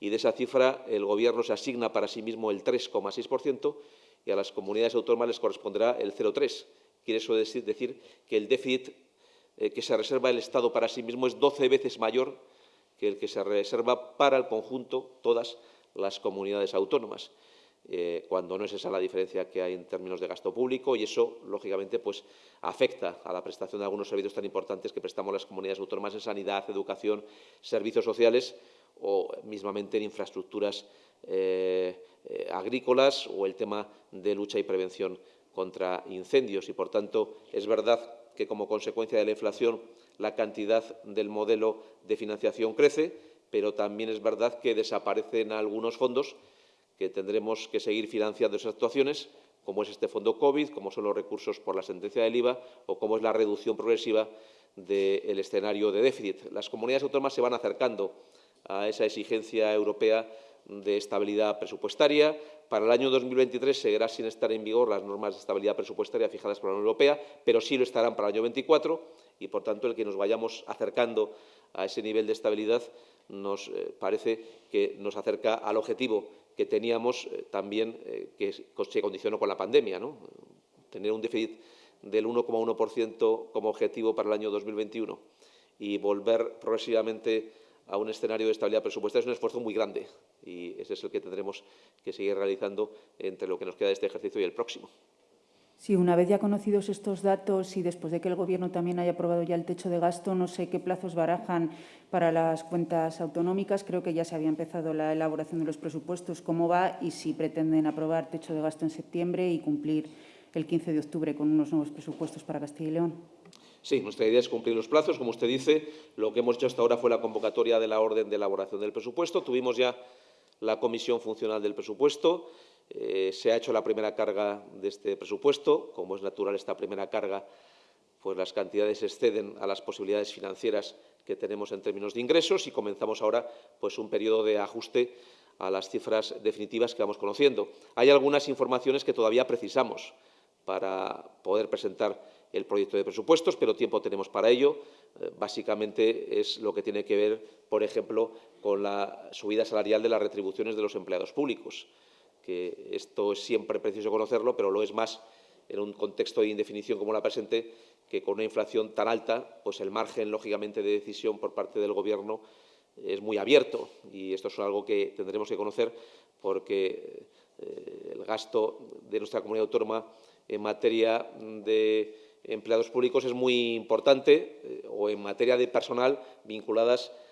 y de esa cifra el Gobierno se asigna para sí mismo el 3,6% y a las comunidades autónomas les corresponderá el 0,3%. Quiere eso decir que el déficit eh, que se reserva el Estado para sí mismo es 12 veces mayor que el que se reserva para el conjunto, todas las comunidades autónomas, eh, cuando no es esa la diferencia que hay en términos de gasto público y eso, lógicamente, pues, afecta a la prestación de algunos servicios tan importantes que prestamos las comunidades autónomas en sanidad, educación, servicios sociales o mismamente en infraestructuras eh, agrícolas o el tema de lucha y prevención contra incendios. Y, por tanto, es verdad que como consecuencia de la inflación la cantidad del modelo de financiación crece, pero también es verdad que desaparecen algunos fondos que tendremos que seguir financiando esas actuaciones, como es este fondo COVID, como son los recursos por la sentencia del IVA o como es la reducción progresiva del escenario de déficit. Las comunidades autónomas se van acercando a esa exigencia europea de estabilidad presupuestaria. Para el año 2023 seguirá sin estar en vigor las normas de estabilidad presupuestaria fijadas por la Unión Europea, pero sí lo estarán para el año 24 y, por tanto, el que nos vayamos acercando a ese nivel de estabilidad nos eh, parece que nos acerca al objetivo que teníamos eh, también, eh, que se condicionó con la pandemia, tener un déficit del 1,1% como objetivo para el año 2021 y volver progresivamente a un escenario de estabilidad presupuestaria es un esfuerzo muy grande y ese es el que tendremos que seguir realizando entre lo que nos queda de este ejercicio y el próximo. Sí, una vez ya conocidos estos datos y después de que el Gobierno también haya aprobado ya el techo de gasto, no sé qué plazos barajan para las cuentas autonómicas. Creo que ya se había empezado la elaboración de los presupuestos. ¿Cómo va y si pretenden aprobar techo de gasto en septiembre y cumplir el 15 de octubre con unos nuevos presupuestos para Castilla y León? Sí, nuestra idea es cumplir los plazos. Como usted dice, lo que hemos hecho hasta ahora fue la convocatoria de la orden de elaboración del presupuesto. Tuvimos ya la comisión funcional del presupuesto. Eh, se ha hecho la primera carga de este presupuesto. Como es natural esta primera carga, pues las cantidades exceden a las posibilidades financieras que tenemos en términos de ingresos y comenzamos ahora pues, un periodo de ajuste a las cifras definitivas que vamos conociendo. Hay algunas informaciones que todavía precisamos para poder presentar el proyecto de presupuestos, pero tiempo tenemos para ello. Eh, básicamente es lo que tiene que ver, por ejemplo, con la subida salarial de las retribuciones de los empleados públicos, que esto es siempre preciso conocerlo, pero lo es más en un contexto de indefinición como la presente, que con una inflación tan alta, pues el margen, lógicamente, de decisión por parte del Gobierno es muy abierto. Y esto es algo que tendremos que conocer porque eh, el gasto de nuestra comunidad autónoma en materia de empleados públicos es muy importante eh, o en materia de personal vinculadas a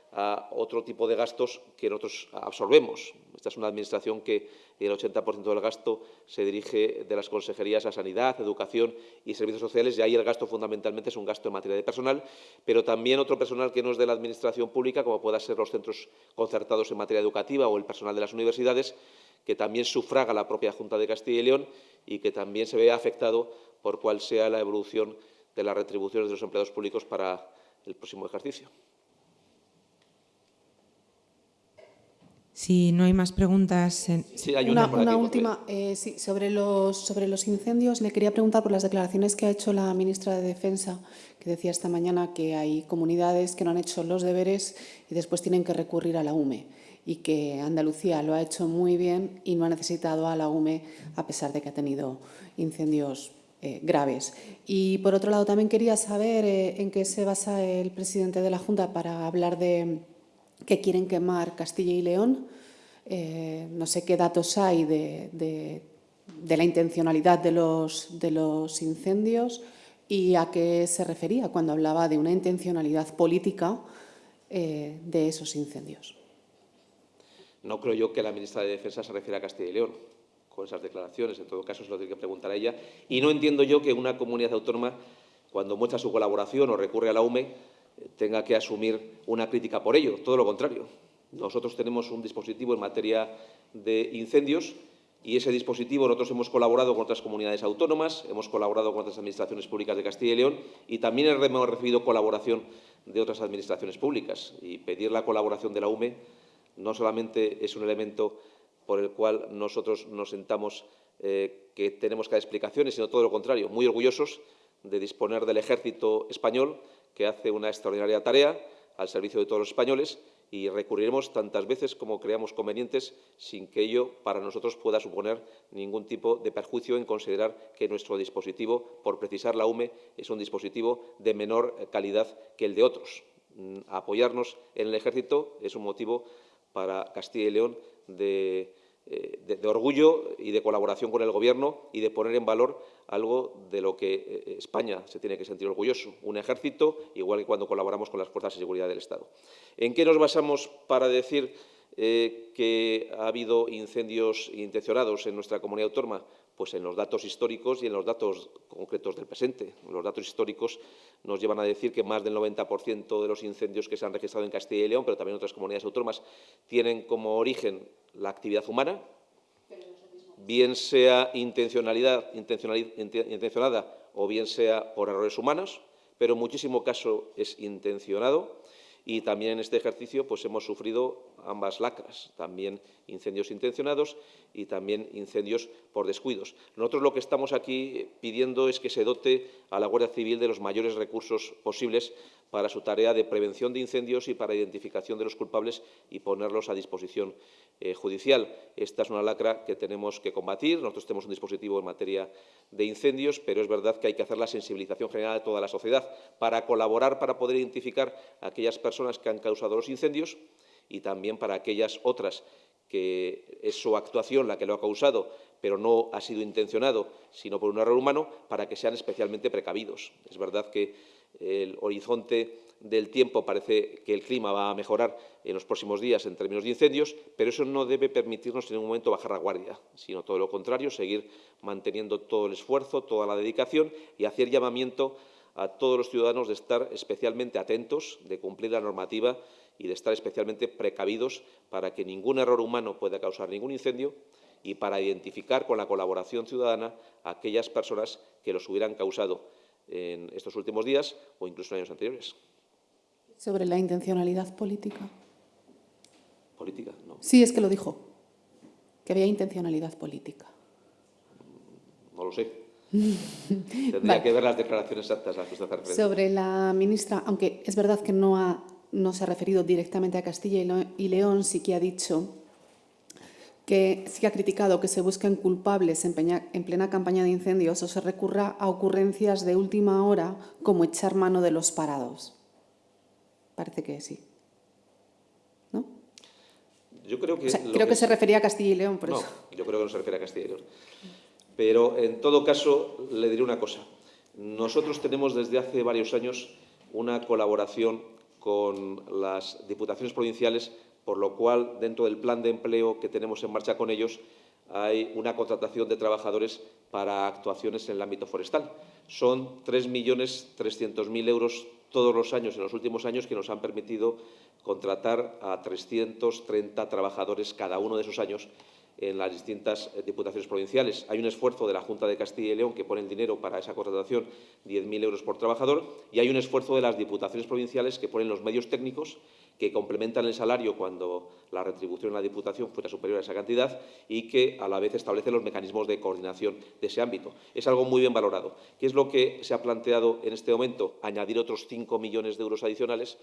otro tipo de gastos que nosotros absorbemos. Esta es una administración que el 80% del gasto se dirige de las consejerías a sanidad, educación y servicios sociales y ahí el gasto fundamentalmente es un gasto en materia de personal, pero también otro personal que no es de la administración pública, como puedan ser los centros concertados en materia educativa o el personal de las universidades, que también sufraga la propia Junta de Castilla y León y que también se ve afectado por cuál sea la evolución de las retribuciones de los empleados públicos para el próximo ejercicio. Si no hay más preguntas. Sí, hay una, última. Eh, sobre, los, sobre los incendios, le quería preguntar por las declaraciones que ha hecho la ministra de Defensa, que que decía esta mañana que hay comunidades que no han hecho los deberes y después tienen que recurrir a la UME y que Andalucía lo ha hecho muy bien y no ha necesitado a la UME a pesar de que ha tenido incendios eh, graves. Y por otro lado también quería saber eh, en qué se basa el presidente de la Junta para hablar de que quieren quemar Castilla y León. Eh, no sé qué datos hay de, la intencionalidad de los, de los incendios y a qué se refería cuando hablaba de una intencionalidad política eh, de esos incendios. No creo yo que la ministra de Defensa se refiera a Castilla y León con esas declaraciones. En todo caso, se lo tiene que preguntar a ella. Y no entiendo yo que una comunidad autónoma, cuando muestra su colaboración o recurre a la UME, tenga que asumir una crítica por ello. Todo lo contrario. Nosotros tenemos un dispositivo en materia de incendios y ese dispositivo nosotros hemos colaborado con otras comunidades autónomas, hemos colaborado con otras administraciones públicas de Castilla y León y también hemos recibido colaboración de otras administraciones públicas. Y pedir la colaboración de la UME no solamente es un elemento por el cual nosotros nos sentamos eh, que tenemos que dar explicaciones, sino todo lo contrario, muy orgullosos de disponer del ejército español que hace una extraordinaria tarea al servicio de todos los españoles y recurriremos tantas veces como creamos convenientes sin que ello para nosotros pueda suponer ningún tipo de perjuicio en considerar que nuestro dispositivo, por precisar la UME, es un dispositivo de menor calidad que el de otros. Mm, apoyarnos en el ejército es un motivo para Castilla y León eh, de, de, orgullo y de colaboración con el Gobierno y de poner en valor algo de lo que eh, España se tiene que sentir orgulloso, un ejército, igual que cuando colaboramos con las fuerzas de seguridad del Estado. ¿En qué nos basamos para decir eh, que ha habido incendios intencionados en nuestra comunidad autónoma? Pues en los datos históricos y en los datos concretos del presente. Los datos históricos nos llevan a decir que más del 90% de los incendios que se han registrado en Castilla y León, pero también en otras comunidades autónomas, tienen como origen la actividad humana, bien sea intencionalidad, intencionada o bien sea por errores humanos, pero en muchísimo caso es intencionado y también en este ejercicio pues, hemos sufrido ambas lacras, también incendios intencionados y también incendios por descuidos. Nosotros lo que estamos aquí pidiendo es que se dote a la Guardia Civil de los mayores recursos posibles para su tarea de prevención de incendios y para identificación de los culpables y ponerlos a disposición eh, judicial. Esta es una lacra que tenemos que combatir. Nosotros tenemos un dispositivo en materia de incendios, pero es verdad que hay que hacer la sensibilización general de toda la sociedad para colaborar, para poder identificar a aquellas personas que han causado los incendios y también para aquellas otras que es su actuación la que lo ha causado, pero no ha sido intencionado, sino por un error humano, para que sean especialmente precavidos. Es verdad que el horizonte del tiempo parece que el clima va a mejorar en los próximos días en términos de incendios, pero eso no debe permitirnos en ningún momento bajar la guardia, sino todo lo contrario, seguir manteniendo todo el esfuerzo, toda la dedicación y hacer llamamiento a todos los ciudadanos de estar especialmente atentos, de cumplir la normativa y de estar especialmente precavidos para que ningún error humano pueda causar ningún incendio y para identificar con la colaboración ciudadana a aquellas personas que los hubieran causado en estos últimos días o incluso en años anteriores. Sobre la intencionalidad política. ¿Política? No. Sí, es que lo dijo, que había intencionalidad política. No lo sé. *laughs* Tendría vale. que ver las declaraciones exactas a las que usted hace Sobre la ministra, aunque es verdad que no ha no se ha referido directamente a Castilla y León, sí que ha dicho que sí que ha criticado que se busquen culpables en, peña, en, plena campaña de incendios o se recurra a ocurrencias de última hora como echar mano de los parados. Parece que sí. ¿No? Yo creo que... O sea, creo que, que, se refería a Castilla y León, por no, eso. yo creo que no se refiere a Castilla y León. Pero, en todo caso, le diré una cosa. Nosotros tenemos desde hace varios años una colaboración con las diputaciones provinciales, por lo cual, dentro del plan de empleo que tenemos en marcha con ellos, hay una contratación de trabajadores para actuaciones en el ámbito forestal. Son 3.300.000 euros todos los años, en los últimos años, que nos han permitido contratar a 330 trabajadores cada uno de esos años en las distintas eh, diputaciones provinciales. Hay un esfuerzo de la Junta de Castilla y León que pone el dinero para esa contratación, 10.000 euros por trabajador, y hay un esfuerzo de las diputaciones provinciales que ponen los medios técnicos, que complementan el salario cuando la retribución en la Diputación fuera superior a esa cantidad y que a la vez establece los mecanismos de coordinación de ese ámbito. Es algo muy bien valorado. ¿Qué es lo que se ha planteado en este momento? Añadir otros 5 millones de euros adicionales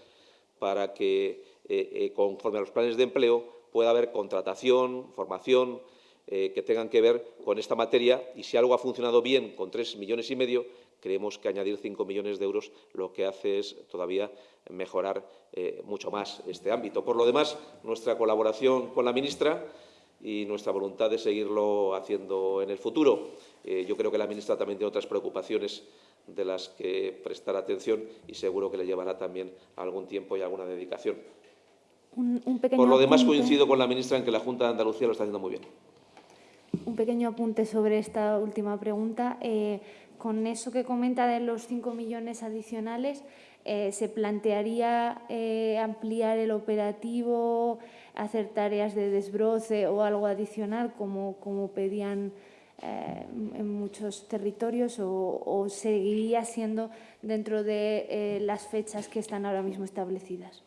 para que, eh, eh, conforme a los planes de empleo, pueda haber contratación, formación, eh, que tengan que ver con esta materia y si algo ha funcionado bien con tres millones y medio, creemos que añadir cinco millones de euros lo que hace es todavía mejorar eh, mucho más este ámbito. Por lo demás, nuestra colaboración con la ministra y nuestra voluntad de seguirlo haciendo en el futuro. Eh, yo creo que la ministra también tiene otras preocupaciones de las que prestar atención y seguro que le llevará también algún tiempo y alguna dedicación. Un, un pequeño Por lo demás, apunte. coincido con la ministra en que la Junta de Andalucía lo está haciendo muy bien. Un pequeño apunte sobre esta última pregunta. Eh, con eso que comenta de los 5 millones adicionales, eh, ¿se plantearía eh, ampliar el operativo, hacer tareas de desbroce o algo adicional como, como pedían eh, en muchos territorios o, o seguiría siendo dentro de las fechas que están ahora mismo establecidas?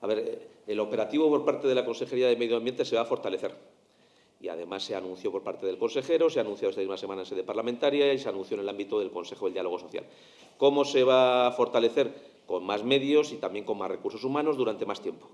A ver, el operativo por parte de la Consejería de Medio Ambiente se va a fortalecer. Y además se anunció por parte del consejero, se ha anunciado esta misma semana en sede parlamentaria y se anunció en el ámbito del Consejo del Diálogo Social. ¿Cómo se va a fortalecer? Con más medios y también con más recursos humanos durante más tiempo.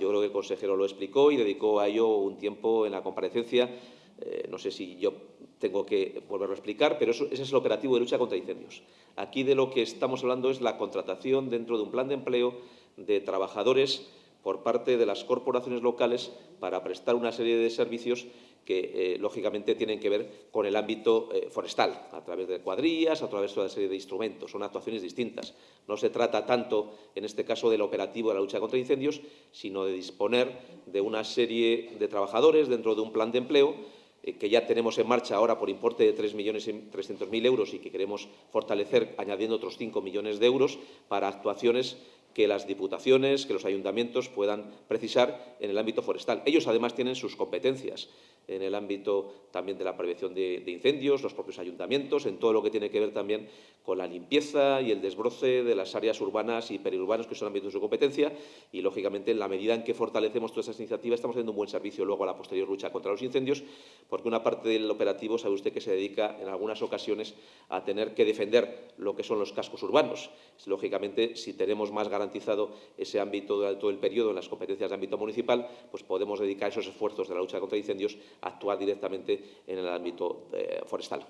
Yo creo que el consejero lo explicó y dedicó a ello un tiempo en la comparecencia. Eh, no sé si yo tengo que volverlo a explicar, pero ese es el operativo de lucha contra incendios. Aquí de lo que estamos hablando es la contratación dentro de un plan de empleo de trabajadores por parte de las corporaciones locales para prestar una serie de servicios que, eh, lógicamente, tienen que ver con el ámbito eh, forestal, a través de cuadrillas, a través de una serie de instrumentos. Son actuaciones distintas. No se trata tanto, en este caso, del operativo de la lucha contra incendios, sino de disponer de una serie de trabajadores dentro de un plan de empleo eh, que ya tenemos en marcha ahora por importe de 3.300.000 euros y que queremos fortalecer añadiendo otros 5 millones de euros para actuaciones que las diputaciones, que los ayuntamientos puedan precisar en el ámbito forestal. Ellos, además, tienen sus competencias en el ámbito también de la prevención de, incendios, los propios ayuntamientos, en todo lo que tiene que ver también con la limpieza y el desbroce de las áreas urbanas y periurbanas que son ámbitos de su competencia y, lógicamente, en la medida en que fortalecemos todas esas iniciativas, estamos haciendo un buen servicio luego a la posterior lucha contra los incendios, porque una parte del operativo, sabe usted, que se dedica en algunas ocasiones a tener que defender lo que son los cascos urbanos. Lógicamente, si tenemos más garantizado ese ámbito durante todo el periodo en las competencias de ámbito municipal, pues podemos dedicar esos esfuerzos de la lucha contra incendios actuar directamente en el ámbito eh, forestal.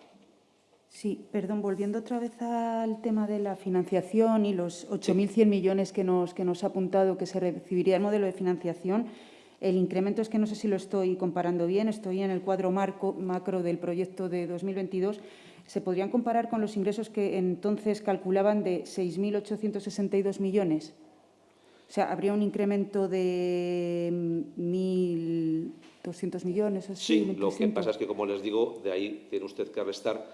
Sí, perdón, volviendo otra vez al tema de la financiación y los 8.100 millones que nos, que nos ha apuntado que se recibiría el modelo de financiación, el incremento es que no sé si lo estoy comparando bien, estoy en el cuadro marco, macro del proyecto de 2022. ¿Se podrían comparar con los ingresos que entonces calculaban de 6.862 millones? O sea, ¿habría un incremento de 1.200 millones? O sí, 1, lo que pasa es que, como les digo, de ahí tiene usted que restar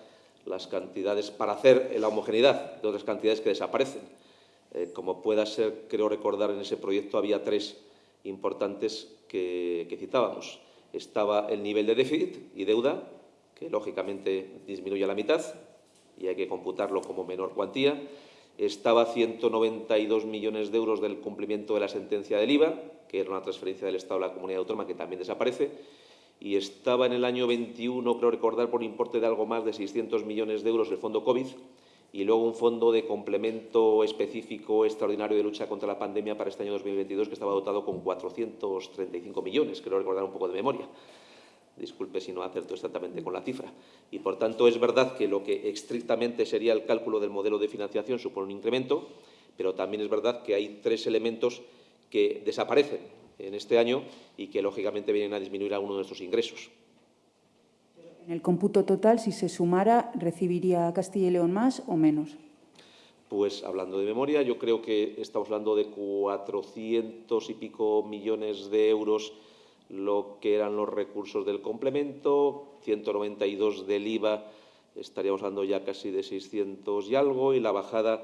las cantidades para hacer la homogeneidad de otras cantidades que desaparecen. Eh, como pueda ser, creo recordar, en ese proyecto había tres importantes que, que citábamos. Estaba el nivel de déficit y deuda, que lógicamente disminuye a la mitad y hay que computarlo como menor cuantía. Estaba 192 millones de euros del cumplimiento de la sentencia del IVA, que era una transferencia del Estado a la comunidad autónoma que también desaparece. Y estaba en el año 21, creo recordar, por importe de algo más de 600 millones de euros el fondo COVID y luego un fondo de complemento específico extraordinario de lucha contra la pandemia para este año 2022 que estaba dotado con 435 millones, creo recordar un poco de memoria disculpe si no acerto exactamente con la cifra. Y, por tanto, es verdad que lo que estrictamente sería el cálculo del modelo de financiación supone un incremento, pero también es verdad que hay tres elementos que desaparecen en este año y que, lógicamente, vienen a disminuir algunos de nuestros ingresos. En el cómputo total, si se sumara, ¿recibiría Castilla y León más o menos? Pues, hablando de memoria, yo creo que estamos hablando de 400 y pico millones de euros lo que eran los recursos del complemento, 192 del IVA, estaríamos hablando ya casi de 600 y algo, y la bajada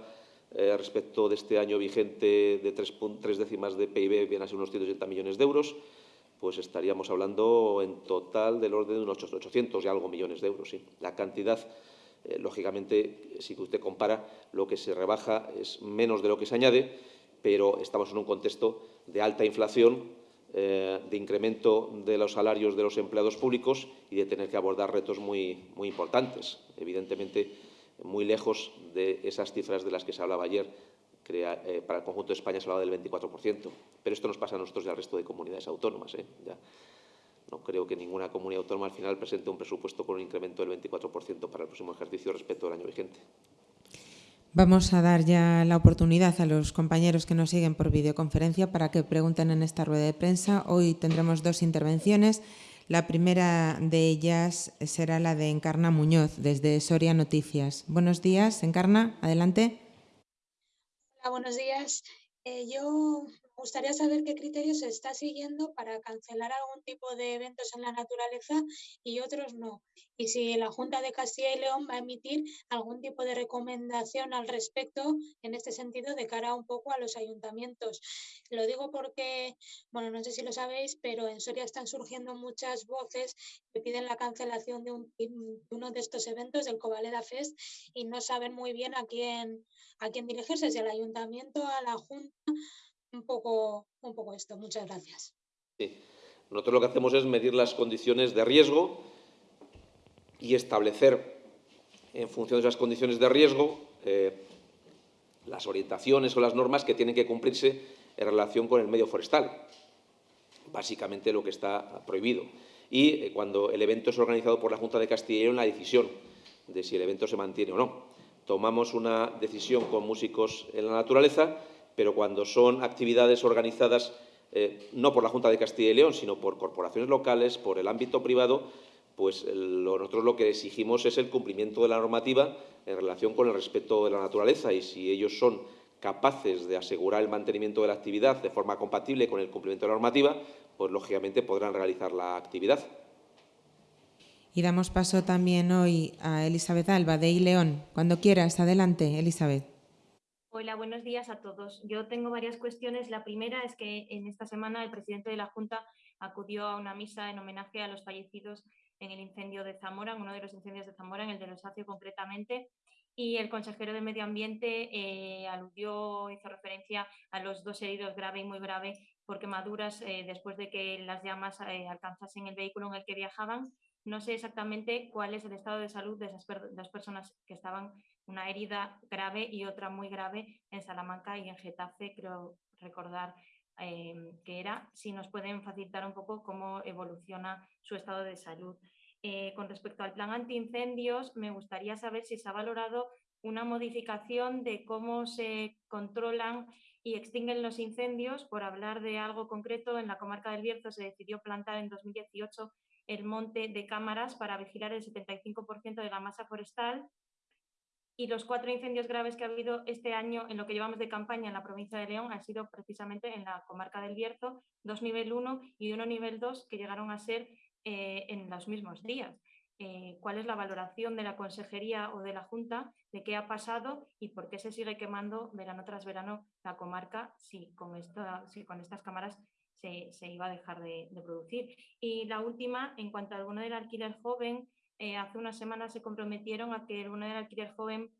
eh, respecto de este año vigente de tres, tres décimas de PIB viene a ser unos 180 millones de euros, pues estaríamos hablando en total del orden de unos 800 y algo millones de euros. Sí. La cantidad, eh, lógicamente, si usted compara, lo que se rebaja es menos de lo que se añade, pero estamos en un contexto de alta inflación, eh, de incremento de los salarios de los empleados públicos y de tener que abordar retos muy, muy importantes. Evidentemente, muy lejos de esas cifras de las que se hablaba ayer. Eh, para el conjunto de España se hablaba del 24%, pero esto nos pasa a nosotros y al resto de comunidades autónomas. ¿eh? Ya no creo que ninguna comunidad autónoma al final presente un presupuesto con un incremento del 24% para el próximo ejercicio respecto al año vigente. Vamos a dar ya la oportunidad a los compañeros que nos siguen por videoconferencia para que pregunten en esta rueda de prensa. Hoy tendremos dos intervenciones. La primera de ellas será la de Encarna Muñoz, desde Soria Noticias. Buenos días, Encarna, adelante. Hola, buenos días. Eh, yo gustaría saber qué criterios se está siguiendo para cancelar algún tipo de eventos en la naturaleza y otros no. Y si la Junta de Castilla y León va a emitir algún tipo de recomendación al respecto en este sentido de cara un poco a los ayuntamientos. Lo digo porque, bueno, no sé si lo sabéis, pero en Soria están surgiendo muchas voces que piden la cancelación de, uno de estos eventos, del Covaleda Fest, y no saben muy bien a quién, a quién dirigirse, si al ayuntamiento, a la Junta un poco, un poco esto. Muchas gracias. Sí. Nosotros lo que hacemos es medir las condiciones de riesgo y establecer, en función de esas condiciones de riesgo, eh, las orientaciones o las normas que tienen que cumplirse en relación con el medio forestal. Básicamente lo que está prohibido. Y eh, cuando el evento es organizado por la Junta de Castilla y León, la decisión de si el evento se mantiene o no. Tomamos una decisión con músicos en la naturaleza pero cuando son actividades organizadas eh, no por la Junta de Castilla y León, sino por corporaciones locales, por el ámbito privado, pues nosotros lo que exigimos es el cumplimiento de la normativa en relación con el respeto de la naturaleza y si ellos son capaces de asegurar el mantenimiento de la actividad de forma compatible con el cumplimiento de la normativa, pues lógicamente podrán realizar la actividad. Y damos paso también hoy a Elizabeth Alba de León. Cuando quieras, adelante, Elizabeth. Hola, buenos días a todos. Yo tengo varias cuestiones. La primera es que en esta semana el presidente de la Junta acudió a una misa en homenaje a los fallecidos en el incendio de Zamora, en uno de los incendios de Zamora, en el de Losacio concretamente, y el consejero de Medio Ambiente eh, aludió, hizo referencia a los dos heridos grave y muy grave por quemaduras eh, después de que las llamas eh, alcanzasen el vehículo en el que viajaban. No sé exactamente cuál es el estado de salud de esas dos personas que estaban una herida grave y otra muy grave en Salamanca y en Getafe, creo recordar em, que era, si nos pueden facilitar un poco cómo evoluciona su estado de salud. Eh, con respecto al plan antiincendios, me gustaría saber si se ha valorado una modificación de cómo se controlan y extinguen los incendios. Por hablar de algo concreto, en la comarca del Bierzo se decidió plantar en 2018 el monte de cámaras para vigilar el 75% de la masa forestal y los cuatro incendios graves que ha habido este año en lo que llevamos de campaña en la provincia de León han sido precisamente en la comarca del Bierzo, dos nivel 1 y uno nivel 2 que llegaron a ser eh, en los mismos días. Eh, ¿Cuál es la valoración de la Consejería o de la Junta de qué ha pasado y por qué se sigue quemando verano tras verano la comarca si con, si con estas cámaras se, iba a dejar de, producir? Y la última, en cuanto al bono del alquiler joven, eh, hace unas semanas se comprometieron a que el bono del alquiler joven,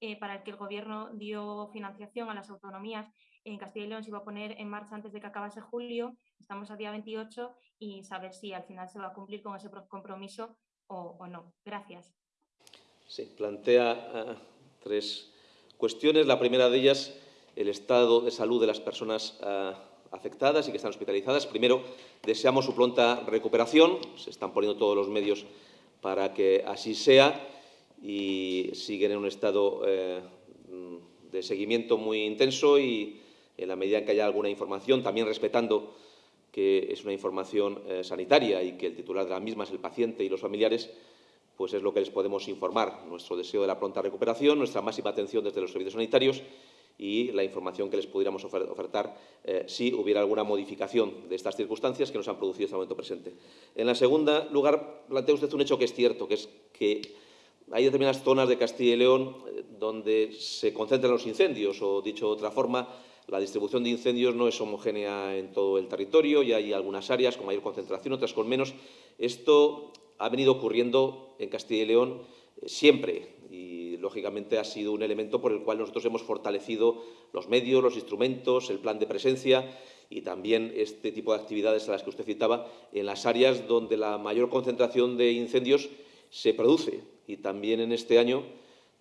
eh, para el que el Gobierno dio financiación a las autonomías, en Castilla y León se iba a poner en marcha antes de que acabase julio. Estamos a día 28 y saber si al final se va a cumplir con ese compromiso o, no. Gracias. Sí, plantea ah, tres cuestiones. La primera de ellas, el estado de salud de las personas ah, afectadas y que están hospitalizadas. Primero, deseamos su pronta recuperación. Se están poniendo todos los medios para que así sea y siguen en un estado eh, de seguimiento muy intenso y en la medida en que haya alguna información, también respetando que es una información eh, sanitaria y que el titular de la misma es el paciente y los familiares, pues es lo que les podemos informar. Nuestro deseo de la pronta recuperación, nuestra máxima atención desde los servicios sanitarios y la información que les pudiéramos ofertar eh, si hubiera alguna modificación de estas circunstancias que nos han producido en este momento presente. En la segunda lugar, plantea usted un hecho que es cierto, que es que hay determinadas zonas de Castilla y León eh, donde se concentran los incendios, o dicho de otra forma, la distribución de incendios no es homogénea en todo el territorio y hay algunas áreas con mayor concentración, otras con menos. Esto ha venido ocurriendo en Castilla y León eh, siempre lógicamente, ha sido un elemento por el cual nosotros hemos fortalecido los medios, los instrumentos, el plan de presencia y también este tipo de actividades a las que usted citaba en las áreas donde la mayor concentración de incendios se produce. Y también en este año,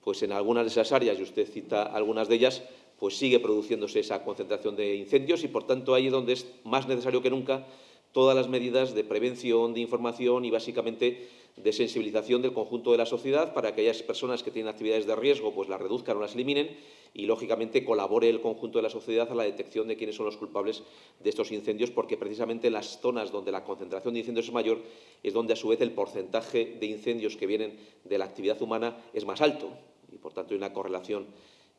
pues en algunas de esas áreas, y usted cita algunas de ellas, pues sigue produciéndose esa concentración de incendios y, por tanto, ahí es donde es más necesario que nunca todas las medidas de prevención, de información y, básicamente, de sensibilización del conjunto de la sociedad para que aquellas personas que tienen actividades de riesgo pues las reduzcan o las eliminen y, lógicamente, colabore el conjunto de la sociedad a la detección de quiénes son los culpables de estos incendios, porque precisamente en las zonas donde la concentración de incendios es mayor es donde, a su vez, el porcentaje de incendios que vienen de la actividad humana es más alto. Y, por tanto, hay una correlación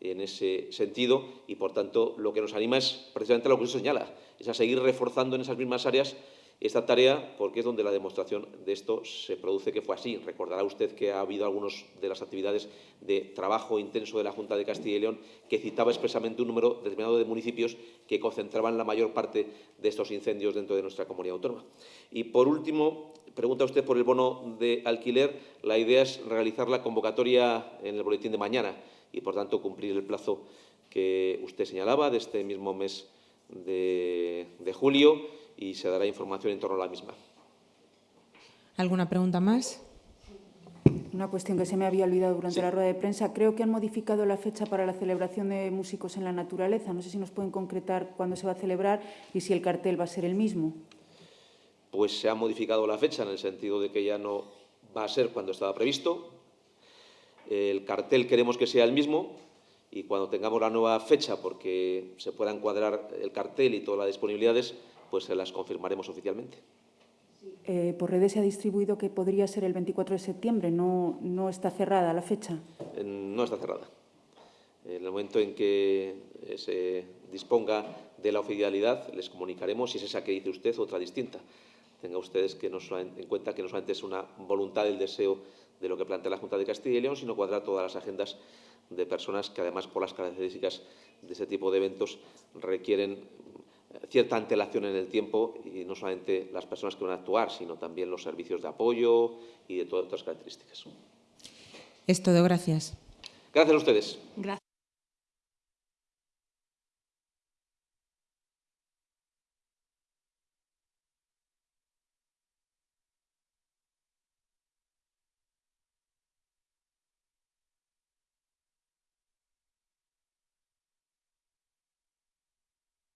en ese sentido y, por tanto, lo que nos anima es precisamente lo que usted señala, es a seguir reforzando en esas mismas áreas esta tarea porque es donde la demostración de esto se produce que fue así. Recordará usted que ha habido algunas de las actividades de trabajo intenso de la Junta de Castilla y León que citaba expresamente un número determinado de municipios que concentraban la mayor parte de estos incendios dentro de nuestra comunidad autónoma. Y, por último, pregunta usted por el bono de alquiler. La idea es realizar la convocatoria en el boletín de mañana y, por tanto, cumplir el plazo que usted señalaba de este mismo mes de, de julio y se dará información en torno a la misma. ¿Alguna pregunta más? Una cuestión que se me había olvidado durante la rueda de prensa. Creo que han modificado la fecha para la celebración de Músicos en la Naturaleza. No sé si nos pueden concretar cuándo se va a celebrar y si el cartel va a ser el mismo. Pues se ha modificado la fecha en el sentido de que ya no va a ser cuando estaba previsto. El cartel queremos que sea el mismo y cuando tengamos la nueva fecha, porque se pueda encuadrar el cartel y todas las disponibilidades, pues se las confirmaremos oficialmente. Eh, por redes se ha distribuido que podría ser el 24 de septiembre. ¿No, no está cerrada la fecha? Eh, No está cerrada. En el momento en que eh, se disponga de la oficialidad, les comunicaremos si es esa que dice usted otra distinta. Tenga ustedes que no en cuenta que no solamente es una voluntad, el deseo de lo que plantea la Junta de Castilla y León, sino cuadrar todas las agendas de personas que, además, por las características de este tipo de eventos, requieren cierta antelación en el tiempo y no solamente las personas que van a actuar, sino también los servicios de apoyo y de todas otras características. Es todo, gracias. Gracias a ustedes. Gracias.